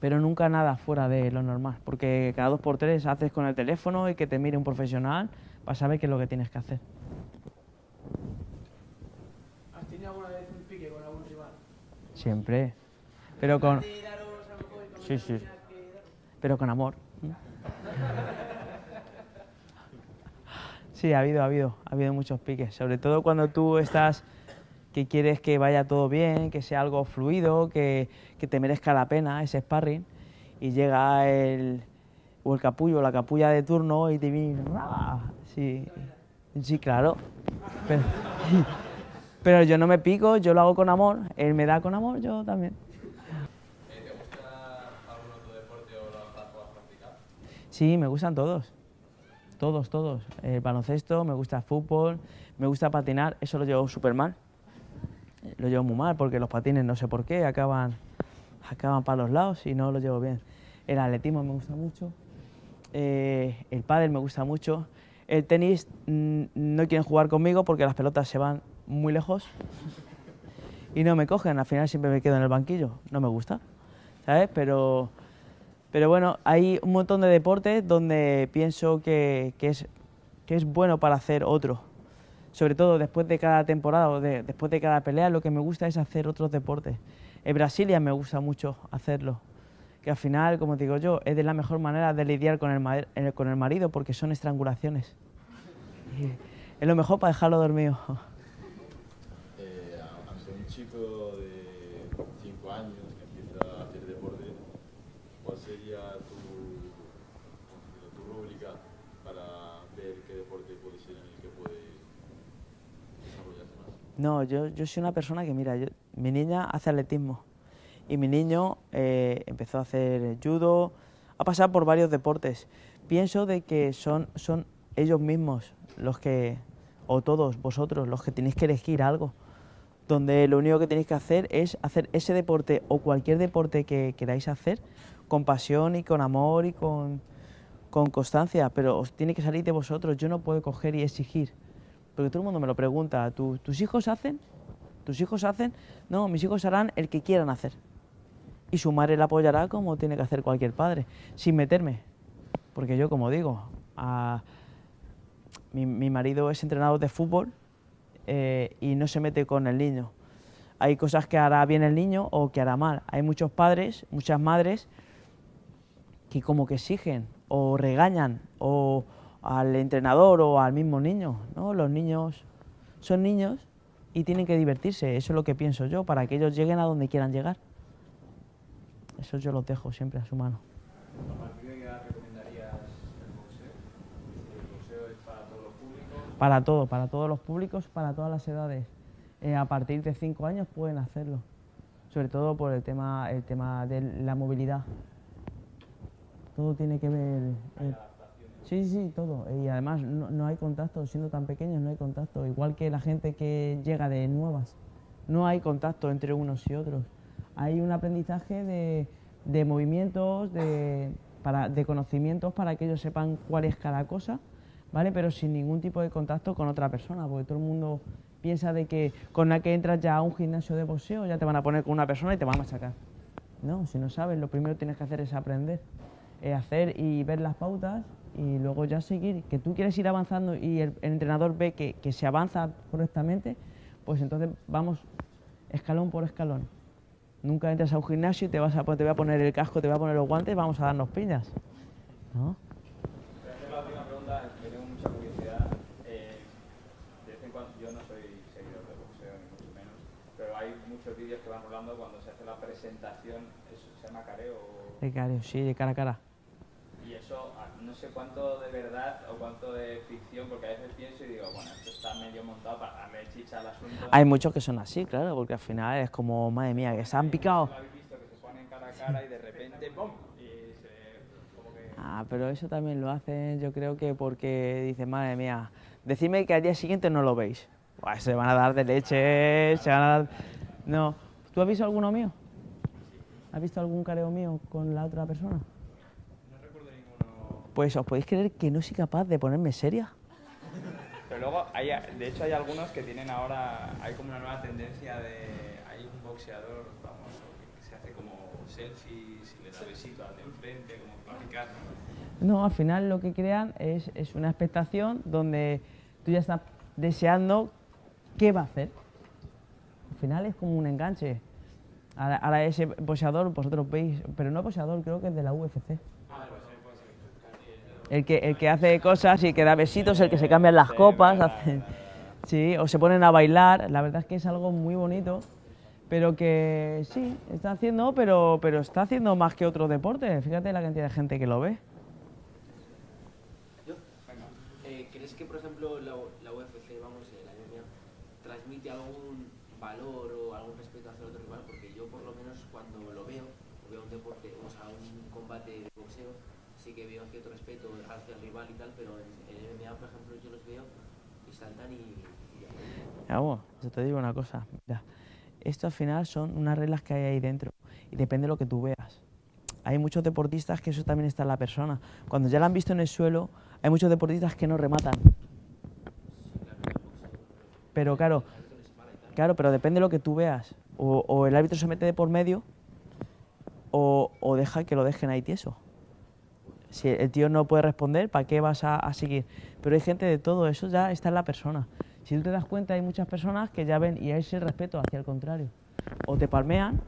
pero nunca nada fuera de lo normal, porque cada dos por tres haces con el teléfono y que te mire un profesional para saber qué es lo que tienes que hacer. ¿Has tenido alguna vez un pique con algún rival? Siempre, pero con, Sí, sí. pero con amor. Sí, ha habido, ha habido, ha habido muchos piques, sobre todo cuando tú estás que quieres que vaya todo bien, que sea algo fluido, que, que te merezca la pena ese sparring y llega el o el capullo la capulla de turno y te viene ¡ah! sí, sí, claro. Pero, pero yo no me pico, yo lo hago con amor, él me da con amor, yo también. ¿Te gusta algún otro deporte o lo has practicado? Sí, me gustan todos. Todos, todos. El baloncesto, me gusta el fútbol, me gusta patinar, eso lo llevo súper mal. Lo llevo muy mal porque los patines no sé por qué acaban, acaban para los lados y no lo llevo bien. El atletismo me gusta mucho, eh, el pádel me gusta mucho. El tenis mm, no quieren jugar conmigo porque las pelotas se van muy lejos y no me cogen. Al final siempre me quedo en el banquillo. No me gusta, ¿sabes? Pero, pero bueno, hay un montón de deportes donde pienso que, que es, que es bueno para hacer otro. Sobre todo después de cada temporada o de- después de cada pelea, lo que me gusta es hacer otros deportes. En Brasilia me gusta mucho hacerlo. Que al final, como digo yo, es de la mejor manera de lidiar con el, ma- eh, con el marido porque son estrangulaciones. Es lo mejor para dejarlo dormido. Eh, a- ante un chico de 5 años que empieza a hacer deporte, ¿cuál sería tu, cómo decirlo, tu rúbrica para ver qué deporte puede ser en el que puede desarrollarse más? No, yo, yo soy una persona que, mira, yo- mi niña hace atletismo y mi niño eh, empezó a hacer judo, ha pasado por varios deportes. Pienso de que son, son ellos mismos los que, o todos vosotros, los que tenéis que elegir algo, donde lo único que tenéis que hacer es hacer ese deporte o cualquier deporte que queráis hacer con pasión y con amor y con, con constancia, pero os tiene que salir de vosotros. Yo no puedo coger y exigir, porque todo el mundo me lo pregunta. ¿Tu- ¿Tus hijos hacen? ¿Tus hijos hacen? No, mis hijos harán el que quieran hacer. Y su madre la apoyará como tiene que hacer cualquier padre, sin meterme. Porque yo, como digo, a- mi, mi marido es entrenador de fútbol eh, y no se mete con el niño. Hay cosas que hará bien el niño o que hará mal. Hay muchos padres, muchas madres que como que exigen o regañan o al entrenador o al mismo niño, ¿no? Los niños son niños y tienen que divertirse, eso es lo que pienso yo, para que ellos lleguen a donde quieran llegar. Eso yo los dejo siempre a su mano. Para todo, para todos los públicos, para todas las edades. Eh, a partir de 5 años pueden hacerlo, sobre todo por el tema, el tema de la movilidad. Todo tiene que ver... eh, sí, sí, todo. Y además no, hay contacto, siendo tan pequeños no hay contacto. Igual que la gente que llega de nuevas, no hay contacto entre unos y otros. Hay un aprendizaje de, de movimientos, de, para, de conocimientos para que ellos sepan cuál es cada cosa, ¿vale? Pero sin ningún tipo de contacto con otra persona, porque todo el mundo piensa de que con la que entras ya a un gimnasio de boxeo ya te van a poner con una persona y te van a machacar. No, si no sabes, lo primero que tienes que hacer es aprender, es hacer y ver las pautas y luego ya seguir. Que tú quieres ir avanzando y el, el entrenador ve que, que se avanza correctamente, pues entonces vamos escalón por escalón. Nunca entras a un gimnasio y te, vas a, te voy a poner el casco, te voy a poner los guantes, vamos a darnos piñas. ¿No? Muchos vídeos que van rolando cuando se hace la presentación, se llama careo. De cara, sí, de cara a cara. No sé cuánto de verdad o cuánto de ficción, porque a veces pienso y digo, bueno, esto está medio montado para darle chicha al asunto. Hay muchos que son así, claro, porque al final es como, madre mía, que se han picado. ¿Lo habéis visto? Que se ponen cara a cara y de repente, ¡pum! Y se, como que... Ah, pero eso también lo hacen, yo creo que porque dicen, madre mía, decidme que al día siguiente no lo veis. Buah, se van a dar de leche, se van a dar... No. ¿Tú has visto alguno mío? ¿Has visto algún careo mío con la otra persona? Pues os podéis creer que no soy capaz de ponerme seria. Pero luego, hay, de hecho, hay algunos que tienen ahora, hay como una nueva tendencia de, hay un boxeador famoso que se hace como selfies y le da besitos al de enfrente, como para picar. No, al final lo que crean es, es una expectación donde tú ya estás deseando qué va a hacer. Al final es como un enganche. Ahora, ahora ese boxeador, vosotros veis, pero no boxeador, creo que es de la UFC. El que, el que hace cosas y que da besitos, el que se cambian las copas, hacen- sí, o se ponen a bailar. La verdad es que es algo muy bonito, pero que sí, está haciendo, pero, pero está haciendo más que otros deportes. Fíjate la cantidad de gente que lo ve. Yo, eh, ¿Crees que, por ejemplo, la, la UFC, vamos, eh, la MMA, transmite algún valor o algún respeto hacia el otro rival? Porque yo, por lo menos, cuando lo veo, o veo un deporte, o sea, un combate de boxeo, sí que veo cierto respeto hacia el rival y tal, pero en, en MMA, por ejemplo, yo los veo y saltan y... y ya. Vamos, yo te digo una cosa, mira, esto al final son unas reglas que hay ahí dentro y depende de lo que tú veas. Hay muchos deportistas que eso también está en la persona. Cuando ya la han visto en el suelo, hay muchos deportistas que no rematan. Pero claro, claro, pero depende de lo que tú veas. O, el árbitro se mete de por medio o, deja que lo dejen ahí tieso. Si el tío no puede responder, ¿para qué vas a seguir? Pero hay gente de todo, eso ya está en la persona. Si tú te das cuenta, hay muchas personas que ya ven y hay ese respeto hacia el contrario. O te palmean,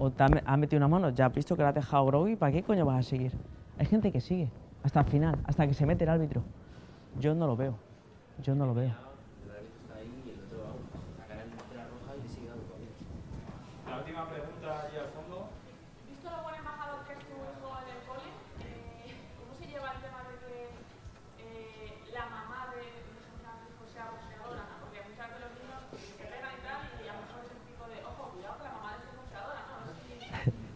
o te han metido una mano, ya has visto que la has dejado groggy, ¿para qué coño vas a seguir? Hay gente que sigue, hasta el final, hasta que se mete el árbitro. Yo no lo veo, yo no lo veo. El árbitro está ahí y el otro, vamos, sacará el la roja y le sigue dando todavía. La última pregunta allí al fondo. Visto lo buen embajador que es tu hijo en el cole, eh, ¿cómo se lleva el tema de que eh, la mamá de de su hijo sea boxeadora? ¿no? Porque muchas veces los niños se pegan y tal, y a lo mejor es el tipo de, ojo, cuidado que la mamá de su es boxeadora, ¿no? No sé, si-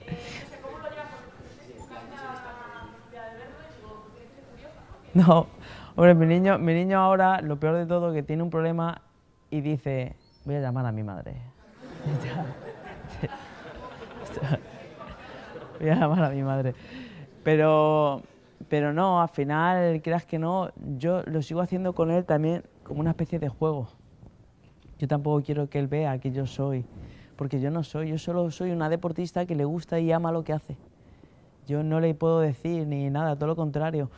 eh, no sé cómo lo llevas, porque no sé, buscas una necesidad de verlo y digo, tiene que ser curiosa, ¿no? Hombre, mi niño, mi niño ahora, lo peor de todo, que tiene un problema y dice, voy a llamar a mi madre. voy a llamar a mi madre. Pero, pero no, al final, creas que no, yo lo sigo haciendo con él también como una especie de juego. Yo tampoco quiero que él vea que yo soy, porque yo no soy, yo solo soy una deportista que le gusta y ama lo que hace. Yo no le puedo decir ni nada, todo lo contrario.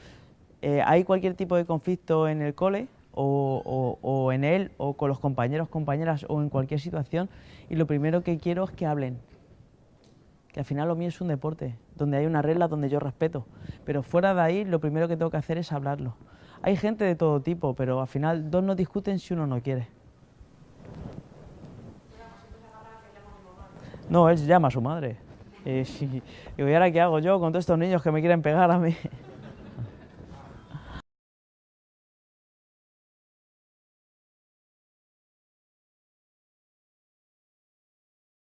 Eh, hay cualquier tipo de conflicto en el cole o, o- o en él o con los compañeros, compañeras o en cualquier situación y lo primero que quiero es que hablen. Que al final lo mío es un deporte, donde hay una regla donde yo respeto. Pero fuera de ahí lo primero que tengo que hacer es hablarlo. Hay gente de todo tipo, pero al final dos no discuten si uno no quiere. No, él llama a su madre. Y, y, ¿y ahora qué hago yo con todos estos niños que me quieren pegar a mí?